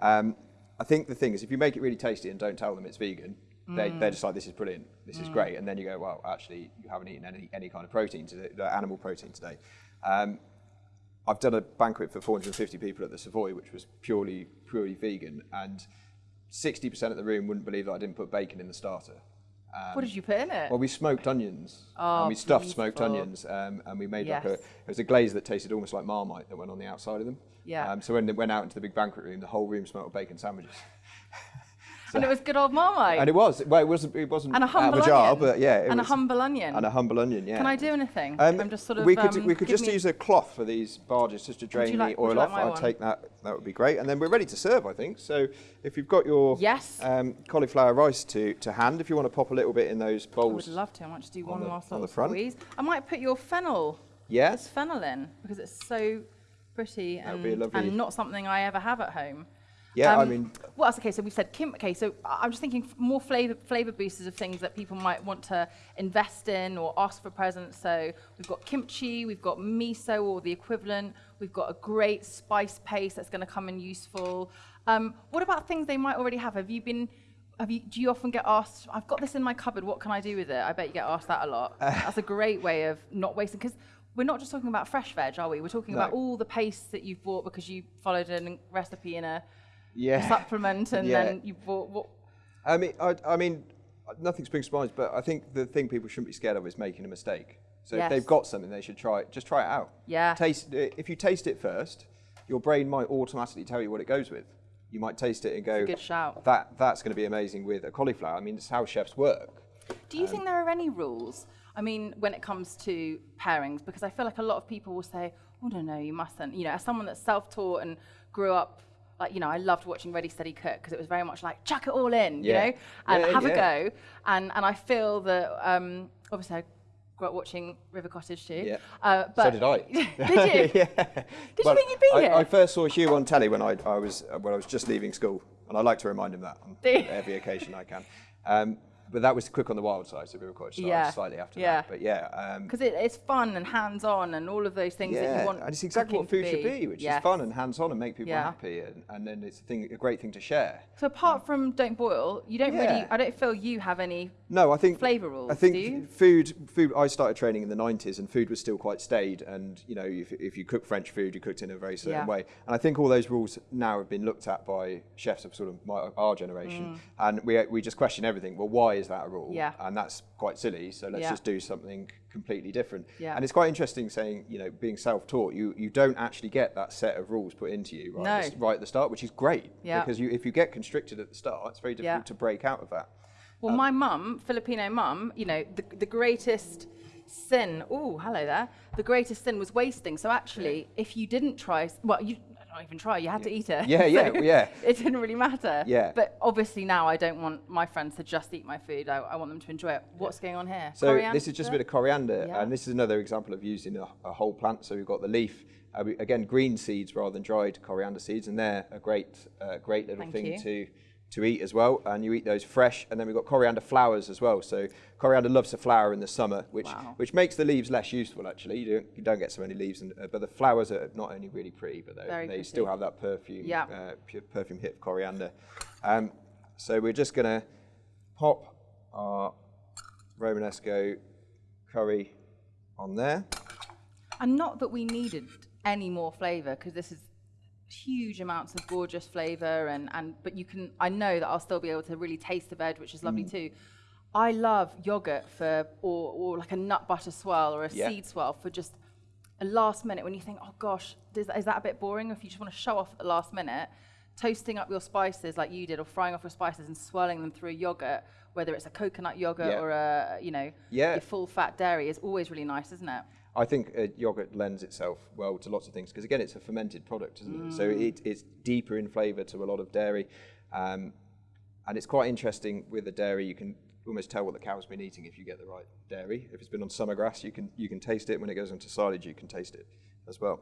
Um, I think the thing is, if you make it really tasty and don't tell them it's vegan, they're just like, this is brilliant, this is great, and then you go, well, actually, you haven't eaten any, any kind of protein today, animal protein today. Um, I've done a banquet for 450 people at the Savoy, which was purely purely vegan, and 60% of the room wouldn't believe that I didn't put bacon in the starter. Um, What did you put in it? well, we smoked onions, Oh, and we stuffed smoked onions, um, and we made like a. It was a glaze that tasted almost like Marmite that went on the outside of them. Yeah. Um, so when they went out into the big banquet room, the whole room smelled of bacon sandwiches. And it was good old Marmite. And it was well, it wasn't it wasn't And a humble a jar, onion. but yeah, and was, a humble onion. and a humble onion. Yeah. Can I do anything? Um, I'm just sort of. we could um, we could just use a cloth for these bhajis just to drain like- the oil like off. I'll one? take that. That would be great. And then we're ready to serve, I think. So if you've got your Yes. um, cauliflower rice to, to hand, if you want to pop a little bit in those bowls. I would love to. I might just do on one the- last on the little front. squeeze. I might put your fennel. Yeah. This fennel in because it's so pretty and, and not something I ever have at home. Yeah, I Um, mean, what else? Okay, so we've said kim. Okay, so I- I'm just thinking more flavor flavor boosters of things that people might want to invest in or ask for presents. So we've got kimchi, we've got miso or the equivalent. We've got a great spice paste that's going to come in useful. Um, what about things they might already have? Have you been? Have you, do you often get asked, I've got this in my cupboard, what can I do with it? I bet you get asked that a lot. That's a great way of not wasting, because we're not just talking about fresh veg, are we? We're talking about all the pastes that you've bought because you followed a recipe in a yeah. supplement and Yeah. then you bought what I mean, I, I mean, nothing springs to mind, but I think the thing people shouldn't be scared of is making a mistake. So Yes. if they've got something, they should try it. Just try it out. Yeah. Taste. uh, If you taste it first, your brain might automatically tell you what it goes with. You might taste it and go, good shout. That that's going to be amazing with a cauliflower. I mean, it's how chefs work. do you think there are any rules i mean when it comes to pairings because i feel like a lot of people will say oh no no you mustn't you know as someone that's self-taught and grew up like you know i loved watching ready steady cook because it was very much like chuck it all in you know and Yeah, have yeah. a go and and i feel that um obviously i grew up watching River Cottage too. Yeah. Uh, but so did I. did you? yeah. Did you think you'd be I, here? I first saw Hugh on telly when I, I was uh, when I was just leaving school, and I like to remind him that on every occasion I can. Um, but that was Cook on the Wild Side, so River Cottage started Yeah. slightly after Yeah. that. But yeah, um, Because it, it's fun and hands-on and all of those things that you want. and it's exactly what food to should be, which Yes. is fun and hands-on and make people Yeah. happy, and, and then it's a thing, a great thing to share. So apart from don't boil, you don't really. I don't feel you have any. No, I think Flavour rules, I think food. Food. I started training in the '90s, and food was still quite staid. And you know, if, if you cook French food, you cooked in a very certain Yeah. way. And I think all those rules now have been looked at by chefs of sort of my, our generation, and we we just question everything. Well, why is that a rule? Yeah. And that's quite silly. So let's Yeah. just do something completely different. Yeah. And it's quite interesting saying, you know, being self-taught, you you don't actually get that set of rules put into you right, at, the, No. right at the start, which is great. Yeah. Because you if you get constricted at the start, it's very difficult Yeah. to break out of that. Well, my um, mum, Filipino mum, you know, the, the greatest sin. Oh, hello there. The greatest sin was wasting. So actually, if you didn't try, well, you not even try. You had to eat it. Yeah, yeah, So yeah. It didn't really matter. Yeah. But obviously now I don't want my friends to just eat my food. I, I want them to enjoy it. What's going on here? So this is just a bit of coriander, Yeah. and this is another example of using a, a whole plant. So we've got the leaf, uh, we, again green seeds rather than dried coriander seeds, and they're a great, uh, great little Thank thing you. to to eat as well. And you eat those fresh, and then we've got coriander flowers as well. So coriander loves to flower in the summer, which Wow. which makes the leaves less useful actually. You don't, you don't get so many leaves, and, uh, but the flowers are not only really pretty, but they, they pretty. still have that perfume, Yeah. uh, perfume hit of coriander. Um, so we're just gonna pop our Romanesco curry on there. And not that we needed any more flavour because this is huge amounts of gorgeous flavour and, and but you can I know that I'll still be able to really taste the veg, which is Mm. lovely too. I love yogurt for or, or like a nut butter swirl or a Yeah. seed swirl for just a last minute when you think, oh gosh, is, is that a bit boring? Or if you just want to show off at the last minute, toasting up your spices like you did, or frying off your spices and swirling them through yogurt, whether it's a coconut yogurt Yeah. or a you know Yeah. your full fat dairy, is always really nice, isn't it? I think uh, yogurt lends itself well to lots of things because again, it's a fermented product, isn't it? So it, it's deeper in flavour to a lot of dairy, um, and it's quite interesting with the dairy. You can almost tell what the cow's been eating if you get the right dairy. If it's been on summer grass, you can you can taste it. When it goes into silage, you can taste it as well.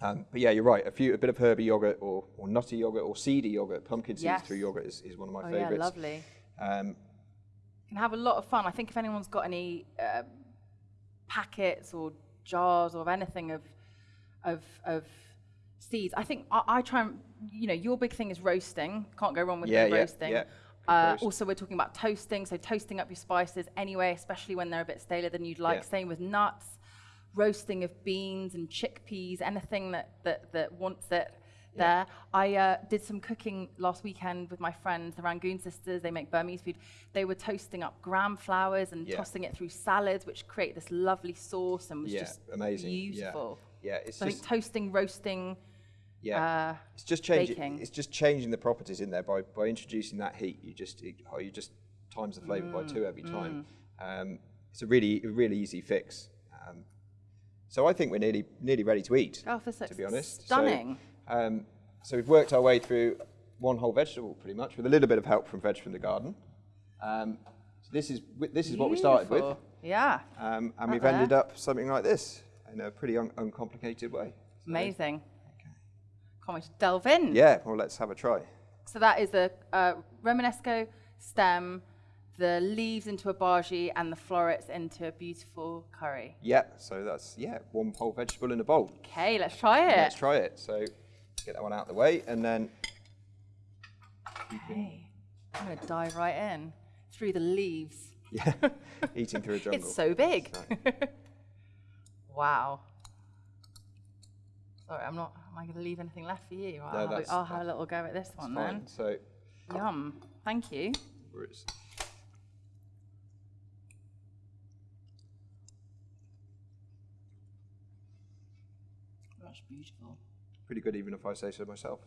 Um, but yeah, you're right. A few, a bit of herby yogurt or, or nutty yogurt or seedy yogurt, pumpkin seeds Yes. through yogurt is, is one of my Oh favourites. yeah, lovely. Um, can have a lot of fun. I think if anyone's got any uh, packets or jars or anything of of of seeds, I think I, I try and you know your big thing is roasting. Can't go wrong with Yeah, yeah, roasting. yeah. Uh, Roast. also, we're talking about toasting, so toasting up your spices anyway, especially when they're a bit staler than you'd like. Same with nuts, roasting of beans and chickpeas, anything that that, that wants it there. I uh, did some cooking last weekend with my friends, the Rangoon sisters. They make Burmese food. They were toasting up gram flours and Yeah. tossing it through salads, which create this lovely sauce and was Yeah, just amazing. Beautiful. yeah, it's So I just think toasting, roasting. Yeah, uh, it's just changing. baking. It's just changing the properties in there by, by introducing that heat. You just it, oh, you just times the flavour by Mm, two every time. Um, it's a really a really easy fix. Um, so I think we're nearly nearly ready to eat. Oh, this to be honest, stunning. So, um, so we've worked our way through one whole vegetable pretty much with a little bit of help from veg from the garden. Um, so this is this is what we started with, Yeah, um, and Right we've there. ended up something like this in a pretty un- uncomplicated way. So, amazing. Can't wait to delve in. Yeah, well, let's have a try. So that is a uh, Romanesco stem, the leaves into a bhaji, and the florets into a beautiful curry. Yeah, so that's yeah, one whole vegetable in a bowl. Okay, let's try it. Let's try it. So get that one out of the way, and then Okay. I'm going to dive right in through the leaves. yeah, eating through a jungle. It's so big. Wow. Sorry, I'm not. Am I going to leave anything left for you? I'll, have, that's- a, I'll have a little go at this one fine. then. So Yum. Thank you. it's That's beautiful. Pretty good, even if I say so myself.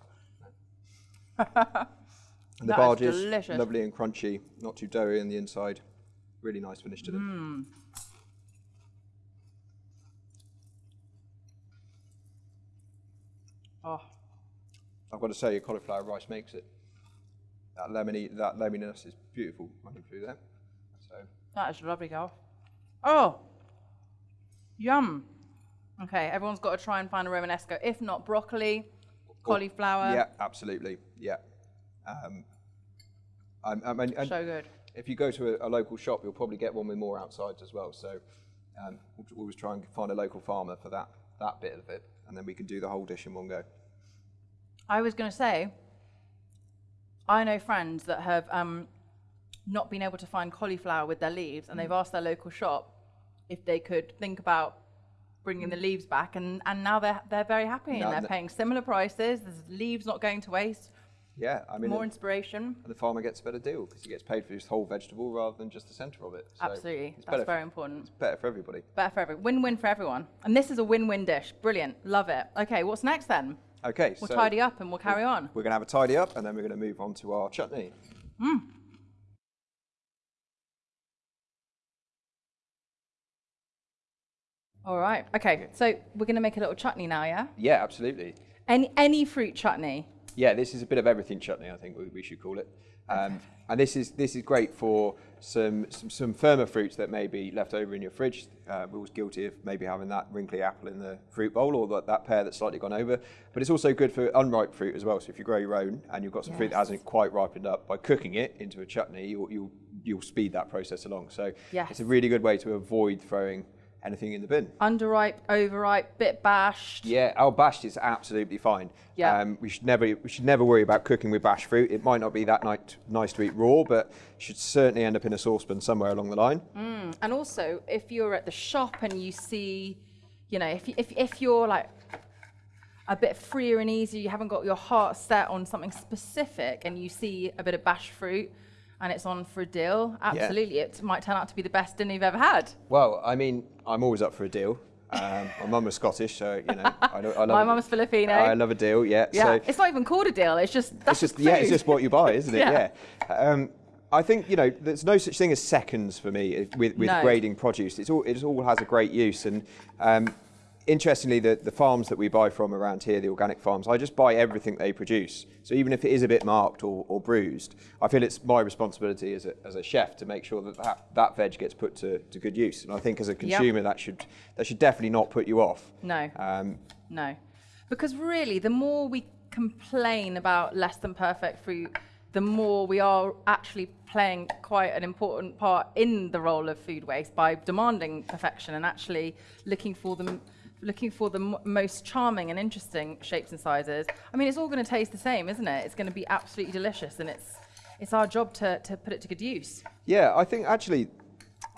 And the That bhaji is delicious. lovely and crunchy, not too doughy on the inside. Really nice finish to them. Mm. Oh, I've got to say, your cauliflower rice makes it. That lemony, that lemoniness is beautiful running through there. So that is lovely, girl. Oh, Yum. Okay, everyone's got to try and find a Romanesco. If not, broccoli, cauliflower. Yeah, absolutely. Yeah. Um, I, I mean, and So good. if you go to a, a local shop, you'll probably get one with more outsides as well. So um, we'll always try and find a local farmer for that that bit of it, and then we can do the whole dish in one go. I was going to say, I know friends that have um, not been able to find cauliflower with their leaves, and they've Mm. asked their local shop if they could think about bringing the mm. leaves back, and, and now they're they're very happy, Now and they're the- paying similar prices. There's leaves not going to waste. Yeah, I mean, More inspiration. and the farmer gets a better deal because he gets paid for his whole vegetable rather than just the centre of it. So Absolutely, it's that's very important. It's better for everybody. Better for everyone. Win-win for everyone. And this is a win-win dish. Brilliant. Love it. Okay, what's next then? Okay, We'll so tidy up and we'll carry on. we're going to have a tidy up, and then we're going to move on to our chutney. Mm. All right. Okay, so we're going to make a little chutney now, yeah? Yeah, absolutely. Any any fruit chutney. Yeah, this is a bit of everything chutney. I think we, we should call it. Um, and this is this is great for some, some some firmer fruits that may be left over in your fridge. Uh, we're always guilty of maybe having that wrinkly apple in the fruit bowl or that, that pear that's slightly gone over. But it's also good for unripe fruit as well. So if you grow your own and you've got some fruit that hasn't quite ripened up, by cooking it into a chutney, you'll you'll, you'll speed that process along. So Yes. it's a really good way to avoid throwing anything in the bin. Underripe, overripe, bit bashed. Yeah, our bashed is absolutely fine. Yeah. Um, we should never we should never worry about cooking with bashed fruit. It might not be that nice, nice to eat raw, but should certainly end up in a saucepan somewhere along the line. And also, if you're at the shop and you see, you know, if, if, if you're like a bit freer and easier, you haven't got your heart set on something specific, and you see a bit of bashed fruit and it's on for a deal, absolutely, it might turn out to be the best dinner you've ever had. Well, I mean, I'm always up for a deal. Um, my mum was Scottish, so you know, I, I love. My mum's Filipino. I love a deal. Yeah. Yeah, So it's not even called a deal. It's just that's it's just yeah, it's just what you buy, isn't it? Yeah. yeah. Um, I think you know there's no such thing as seconds for me with, with No. grading produce. It's all it all has a great use, and um, interestingly, the, the farms that we buy from around here, the organic farms, I just buy everything they produce. So even if it is a bit marked or, or bruised, I feel it's my responsibility as a, as a chef to make sure that, that that veg gets put to, to good use. And I think as a consumer, that should that should definitely not put you off. No. Um, No. Because really, the more we complain about less than perfect fruit, the more we are actually playing quite an important part in the role of food waste by demanding perfection and actually looking for them looking for the m- most charming and interesting shapes and sizes. I mean, it's all going to taste the same, isn't it? It's going to be absolutely delicious and it's it's our job to, to put it to good use. Yeah, I think actually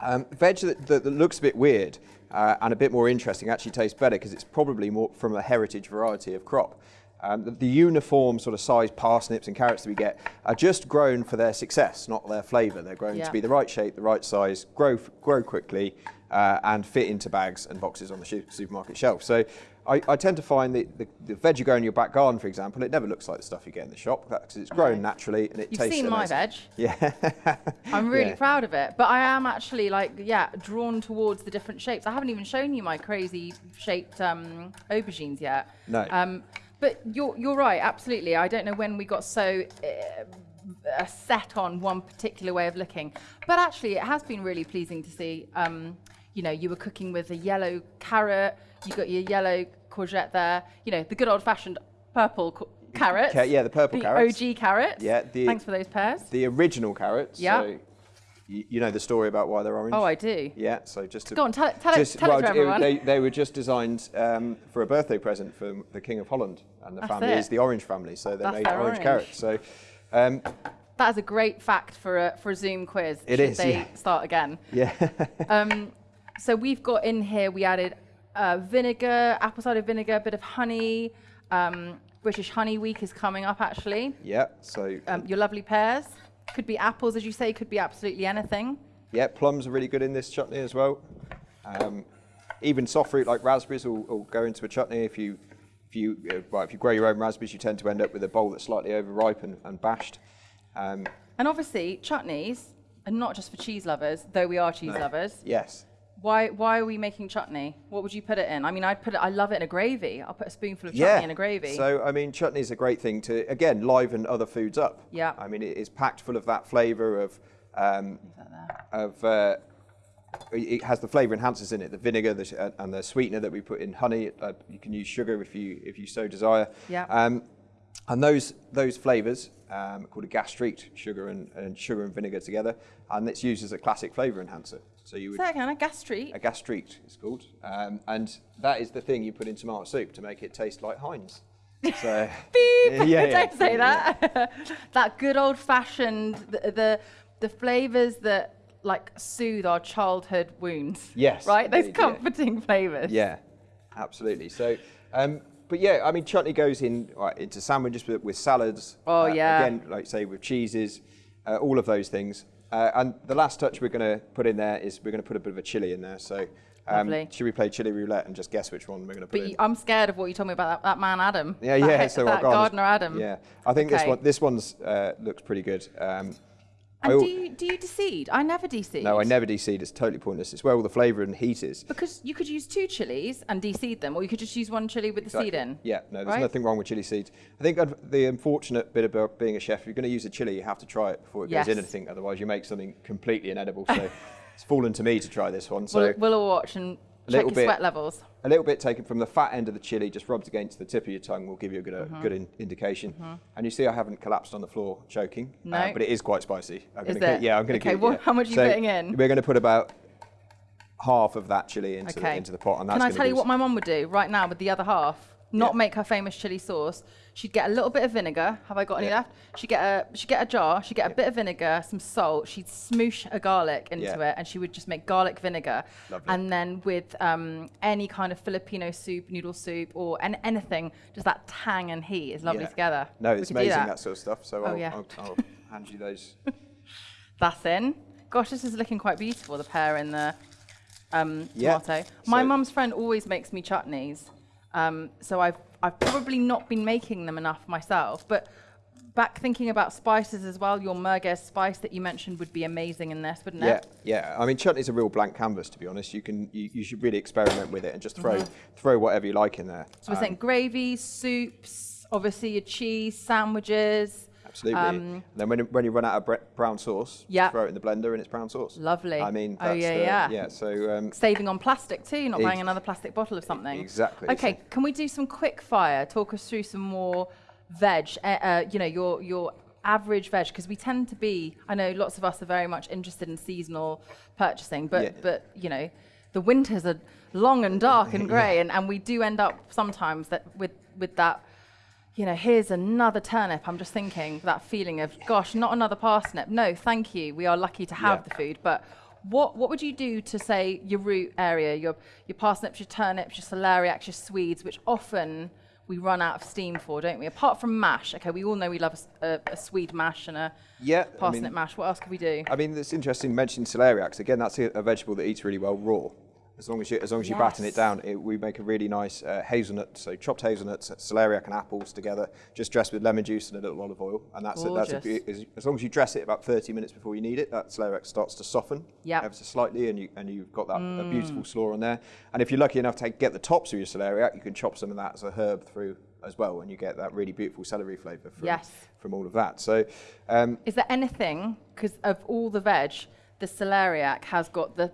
um, veg that, that, that looks a bit weird uh, and a bit more interesting actually tastes better because it's probably more from a heritage variety of crop. Um, the, the uniform sort of size parsnips and carrots that we get are just grown for their success, not their flavour. They're grown Yeah. to be the right shape, the right size, grow grow quickly, uh, and fit into bags and boxes on the supermarket shelf. So I, I tend to find that the, the veg you grow in your back garden, for example, it never looks like the stuff you get in the shop because it's grown naturally and it tastes You've tastes seen my veg. Yeah. I'm really Yeah. proud of it. But I am actually like, yeah, drawn towards the different shapes. I haven't even shown you my crazy shaped um, aubergines yet. No. Um, but you're, you're right, absolutely. I don't know when we got so uh, set on one particular way of looking. But actually, it has been really pleasing to see. Um, you know, you were cooking with a yellow carrot, you got your yellow courgette there, you know, the good old fashioned purple carrots. Ca- yeah, the purple the carrots. OG carrots. Yeah, the- Thanks for those pears. the original carrots. Yeah. So you, know the story about why they're orange. Oh, I do. Yeah. So just to Go on, tell it- tell it- just, tell it to everyone. They, they were just designed um, for a birthday present for the King of Holland, and the That's family it. is the orange family, so they That's made orange, orange. carrots. So um, That is a great fact for a for a Zoom quiz. It should is, They yeah. start again. yeah. Um, so we've got in here. We added uh, vinegar, apple cider vinegar, a bit of honey. Um, British Honey Week is coming up. Actually, yeah. So um, your lovely pears could be apples, as you say. Could be absolutely anything. yeah, plums are really good in this chutney as well. Um, even soft fruit like raspberries will, will go into a chutney if you. If you, uh, well, if you grow your own raspberries, you tend to end up with a bowl that's slightly overripe and, and bashed. Um, And obviously, chutneys are not just for cheese lovers, though we are cheese lovers. yes. Why why are we making chutney? What would you put it in? I mean, I'd put it. I love it in a gravy. I'll put a spoonful of chutney yeah. in a gravy. So I mean, chutney is a great thing to again liven other foods up. Yeah. I mean, it is packed full of that flavour of um, Is that there? of uh, it has the flavour enhancers in it, the vinegar the, uh, and the sweetener that we put in honey. Uh, you can use sugar if you if you so desire. Yeah. Um, and those those flavours um, called a gastrique, sugar and, and sugar and vinegar together, and it's used as a classic flavour enhancer. So you would Say again, a gastrique. a gastrique it's called, um, and that is the thing you put in tomato soup to make it taste like Heinz. So Beep. Yeah, yeah, Don't say that. that good old fashioned the the, the flavors that like soothe our childhood wounds. Yes, Right. Those indeed, yeah. comforting flavors. Yeah, absolutely. So, um, but yeah, I mean, chutney goes in right, into sandwiches with, with salads. Oh, uh, yeah. Again, like say with cheeses, uh, all of those things. Uh, and the last touch we're going to put in there is we're going to put a bit of a chili in there. So, um, should we play chili roulette and just guess which one we're going to put But in? I'm scared of what you told me about that, that man Adam. yeah, that, yeah. So that gardener Adam. Yeah, I think this one this one's uh, looks pretty good. Um, And al- do you do you deseed? I never deseed. no, I never deseed. It's totally pointless. It's where all the flavour and heat is. Because you could use two chilies and deseed them, or you could just use one chili with the seed in. Yeah, no, there's right? nothing wrong with chili seeds. I think the unfortunate bit about being a chef, if you're going to use a chili, you have to try it before it goes in anything. Otherwise, you make something completely inedible. So it's fallen to me to try this one. So We'll, we'll all watch and A check little your bit. sweat levels. a little bit taken from the fat end of the chili, just rubbed against the tip of your tongue, will give you a good, uh, Mm-hmm. good in, indication. And you see, I haven't collapsed on the floor choking, uh, No. but it is quite spicy. I'm Is gonna it? yeah, I'm going to Okay, give. well, yeah. how much are you So putting in? We're going to put about half of that chili into, the, into the pot, and that's Can I tell you what my mum would do right now with the other half? Not Yeah. make her famous chili sauce. She'd get a little bit of vinegar. Have I got any Yeah. left? She'd get a she'd get a jar. She'd get a bit of vinegar, some salt. She'd smoosh a garlic into Yeah. it, and she would just make garlic vinegar. Lovely. And then with um, any kind of Filipino soup, noodle soup, or an, anything, just that tang and heat is lovely Yeah. together. No, it's amazing that. that. sort of stuff. So Oh, I'll. I'll, I'll hand you those. That's in. Gosh, this is looking quite beautiful. The pear in the um, Yeah. tomato. My So- mum's friend always makes me chutneys, um, so I've I've probably not been making them enough myself. But back thinking about spices as well, your merguez spice that you mentioned would be amazing in this, wouldn't Yeah, it? yeah. yeah. I mean, chutney's a real blank canvas, to be honest. You can, you, you should really experiment with it and just throw, throw whatever you like in there. So we're Um, saying gravies, soups, obviously your cheese, sandwiches. Absolutely. um, and then when, when you run out of brown sauce, Yeah. throw it in the blender and it's brown sauce. Lovely. I mean, Oh, yeah, the, yeah. yeah. So um, Saving on plastic too, not buying another plastic bottle of something. exactly, Okay, so- can we do some quick fire? Talk us through some more veg. Uh, uh, you know, your your average veg, because we tend to be. I know lots of us are very much interested in seasonal purchasing, but Yeah. but you know, the winters are long and dark and grey, and, and we do end up sometimes that with with that. You know, here's another turnip. I'm just thinking that feeling of, gosh, not another parsnip. No, thank you. We are lucky to have Yeah. the food. But what what would you do to say your root area, your your parsnips, your turnips, your celeriacs, your swedes, which often we run out of steam for, don't we? Apart from mash. Okay, we all know we love a swede mash and a yeah, I parsnip mean, mash. What else could we do? I mean, it's interesting mentioning celeriacs. Again, that's a, a vegetable that eats really well raw. As long as you, as long as you batten it down, it, we make a really nice uh, hazelnut. So chopped hazelnuts, celeriac, and apples together, just dressed with lemon juice and a little olive oil. And that's a, that's a, as, as long as you dress it about 30 minutes before you need it, that celeriac starts to soften Yep. ever so slightly, and you and you've got that a beautiful slaw on there. And if you're lucky enough to get the tops of your celeriac, you can chop some of that as a herb through as well, and you get that really beautiful celery flavour from Yes. from all of that. So. Um, Is there anything, because of all the veg, the celeriac has got the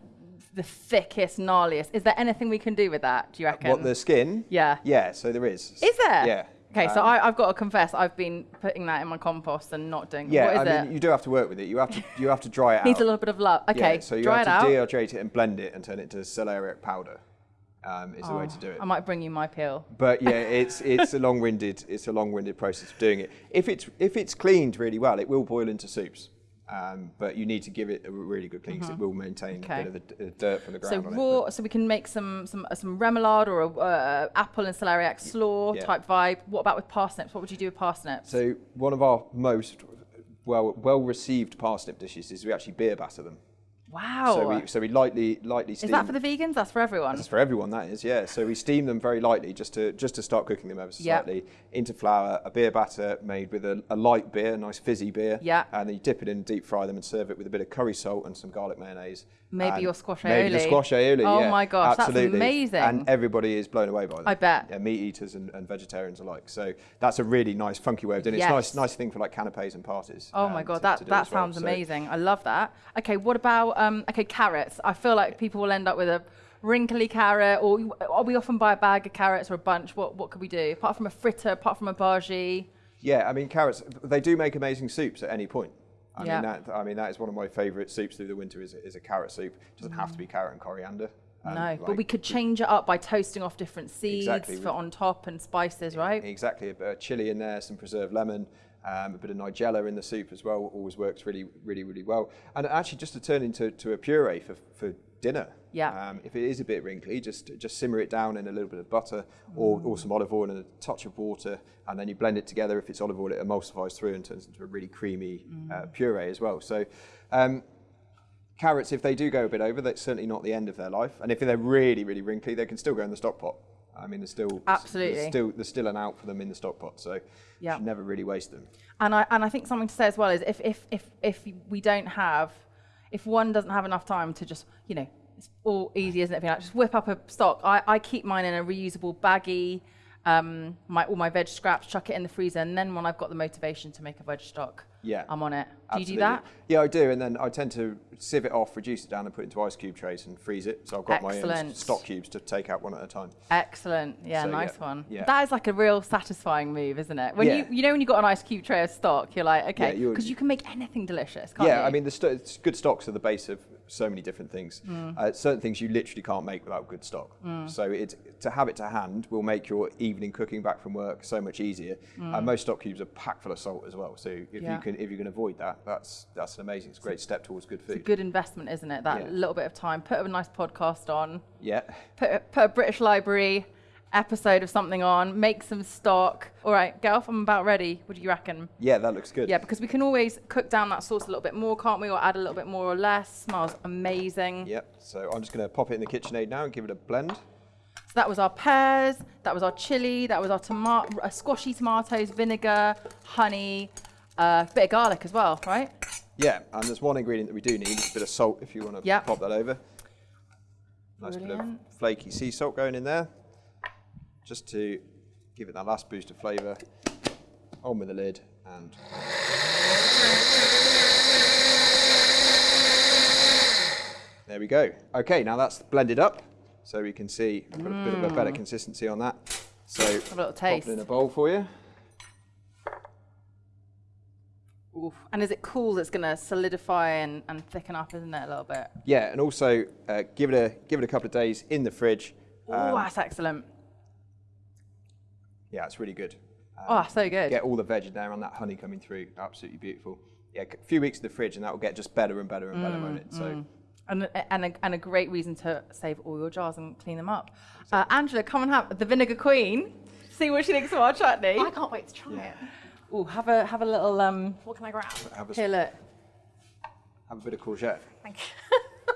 the thickest, gnarliest. Is there anything we can do with that, do you reckon? What the skin? Yeah. Yeah. So there is. Is there? Yeah. Okay, so Um, I, I've got to confess, I've been putting that in my compost and not doing. Yeah, what is I it? mean, you do have to work with it. You have to you have to dry it out. Needs a little bit of love. Okay, Yeah, so you dry have it to out. dehydrate it and blend it and turn it into celeriac powder. Um, is the way to do it. I might bring you my peel. But yeah, it's it's a long-winded it's a long-winded process of doing it. If it's if it's cleaned really well, it will boil into soups. Um, but you need to give it a really good clean because it will maintain Mm-hmm. Okay. a bit of the dirt from the So ground on raw, so we can make some some uh, some remoulade or a uh, apple and celeriac slaw yeah. type vibe. What about with parsnips? What would you do with parsnips? So one of our most well well received parsnip dishes is we actually beer batter them. Wow. So we so we lightly lightly steam. is that for the vegans? That's for everyone. That's for everyone, that is, yeah. So we steam them very lightly just to just to start cooking them ever so Yeah. slightly into flour, a beer batter made with a, a light beer, a nice fizzy beer. Yeah. And then you dip it in, deep fry them, and serve it with a bit of curry salt and some garlic mayonnaise. Maybe your squash Maybe the aioli. squash aioli. Oh yeah, my gosh, that's amazing. And everybody is blown away by that. I bet. Yeah, meat eaters and, and vegetarians alike. So that's a really nice, funky way of doing it. Yes. It's nice, nice thing for like canapes and parties. Oh um, my god, to- that to that as well. sounds So- amazing. I love that. Okay, what about um? Okay, carrots. I feel like people will end up with a wrinkly carrot, or, or we often buy a bag of carrots or a bunch. What what could we do apart from a fritter, apart from a bhaji? Yeah, I mean carrots. They do make amazing soups at any point. I Yeah. mean that. I mean that is one of my favourite soups through the winter. Is, is a carrot soup. It doesn't have to be carrot and coriander. Um, no, but we could change it up by toasting off different seeds Exactly. for on top and spices, right? Exactly, a bit of chili in there, some preserved lemon, um, a bit of nigella in the soup as well. Always works really, really, really well. And actually, just to turn into to a puree for, for dinner. Yeah. Um, if it is a bit wrinkly, just just simmer it down in a little bit of butter or, or some olive oil and a touch of water, and then you blend it together. If it's olive oil, it emulsifies through and turns into a really creamy uh, puree as well. So. Um, Carrots, if they do go a bit over, that's certainly not the end of their life. And if they're really, really wrinkly, they can still go in the stock pot. I mean, there's still Absolutely. there's still there's still an out for them in the stock pot, so Yeah. you should never really waste them. And I and I think something to say as well is if if if if we don't have, if one doesn't have enough time to just you know it's all easy, isn't it? Like, just whip up a stock. I, I keep mine in a reusable baggie. Um, my all my veg scraps, chuck it in the freezer, and then when I've got the motivation to make a veg stock, Yeah. I'm on it. Do you do that? Yeah, I do, and then I tend to sieve it off, reduce it down, and put it into ice cube trays and freeze it. So I've got my own stock cubes to take out one at a time. Excellent. Yeah, So, nice yeah, one. yeah. That is like a real satisfying move, isn't it? When Yeah. you you know when you've got an ice cube tray of stock, you're like, okay, Yeah, you- because you can make anything delicious, can't yeah, you? I mean, the it's good stocks are the base of so many different things. Mm. Uh, certain things you literally can't make without good stock. So it, to have it to hand will make your evening cooking back from work so much easier. And most stock cubes are packed full of salt as well. So if Mm. Yeah. you can if you can avoid that, that's that's an amazing. It's a great step towards good food. it's a good investment, isn't it? That Yeah. little bit of time, put a nice podcast on. yeah. put, a- put a British Library episode of something on, make some stock. All right, get off. I'm about ready. What do you reckon? Yeah, that looks good. Yeah, because we can always cook down that sauce a little bit more, can't we? Or add a little bit more or less. Smells amazing. Yep. So I'm just going to pop it in the KitchenAid now and give it a blend. So that was our pears, that was our chili, that was our tomato, uh, squashy tomatoes, vinegar, honey, a uh, bit of garlic as well, right? Yeah, and there's one ingredient that we do need, a bit of salt if you want to Yep. pop that over. Nice bit of flaky sea salt going in there, just to give it that last boost of flavour. On with the lid and. There we go. Okay, now that's blended up, so we can see a bit of a better consistency on that. So, Mm. a little pop taste. it in a bowl for you. Oof. And is it cool that's going to solidify and, and thicken up, isn't it, a little bit? Yeah, and also uh, give it a give it a couple of days in the fridge. Oh, Um, that's excellent. Yeah, it's really good. Um, Oh, so good. Get all the veg in there and that honey coming through. Absolutely beautiful. Yeah, a few weeks in the fridge and that will get just better and better and better, won't it? So And, and, a, and a great reason to save all your jars and clean them up. Uh, Angela, come and have the Vinegar Queen. See what she thinks of our chutney. I can't wait to try it. Oh, have a have a little um. What can I grab? have a, Here, look. have a bit of courgette. Thank you.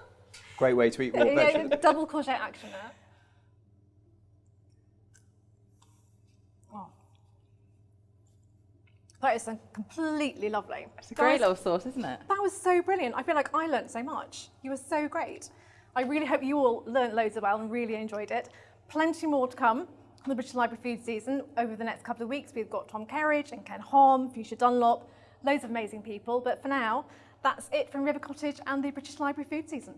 Great way to eat raw Yeah, veg. double courgette action there. That is completely lovely. It's a great little sauce, isn't it? That was so brilliant. I feel like I learnt so much. You were so great. I really hope you all learnt loads as well and really enjoyed it. Plenty more to come from the British Library food season over the next couple of weeks. We've got Tom Kerridge and Ken Hom, Fuchsia Dunlop, loads of amazing people. But for now, that's it from River Cottage and the British Library food season.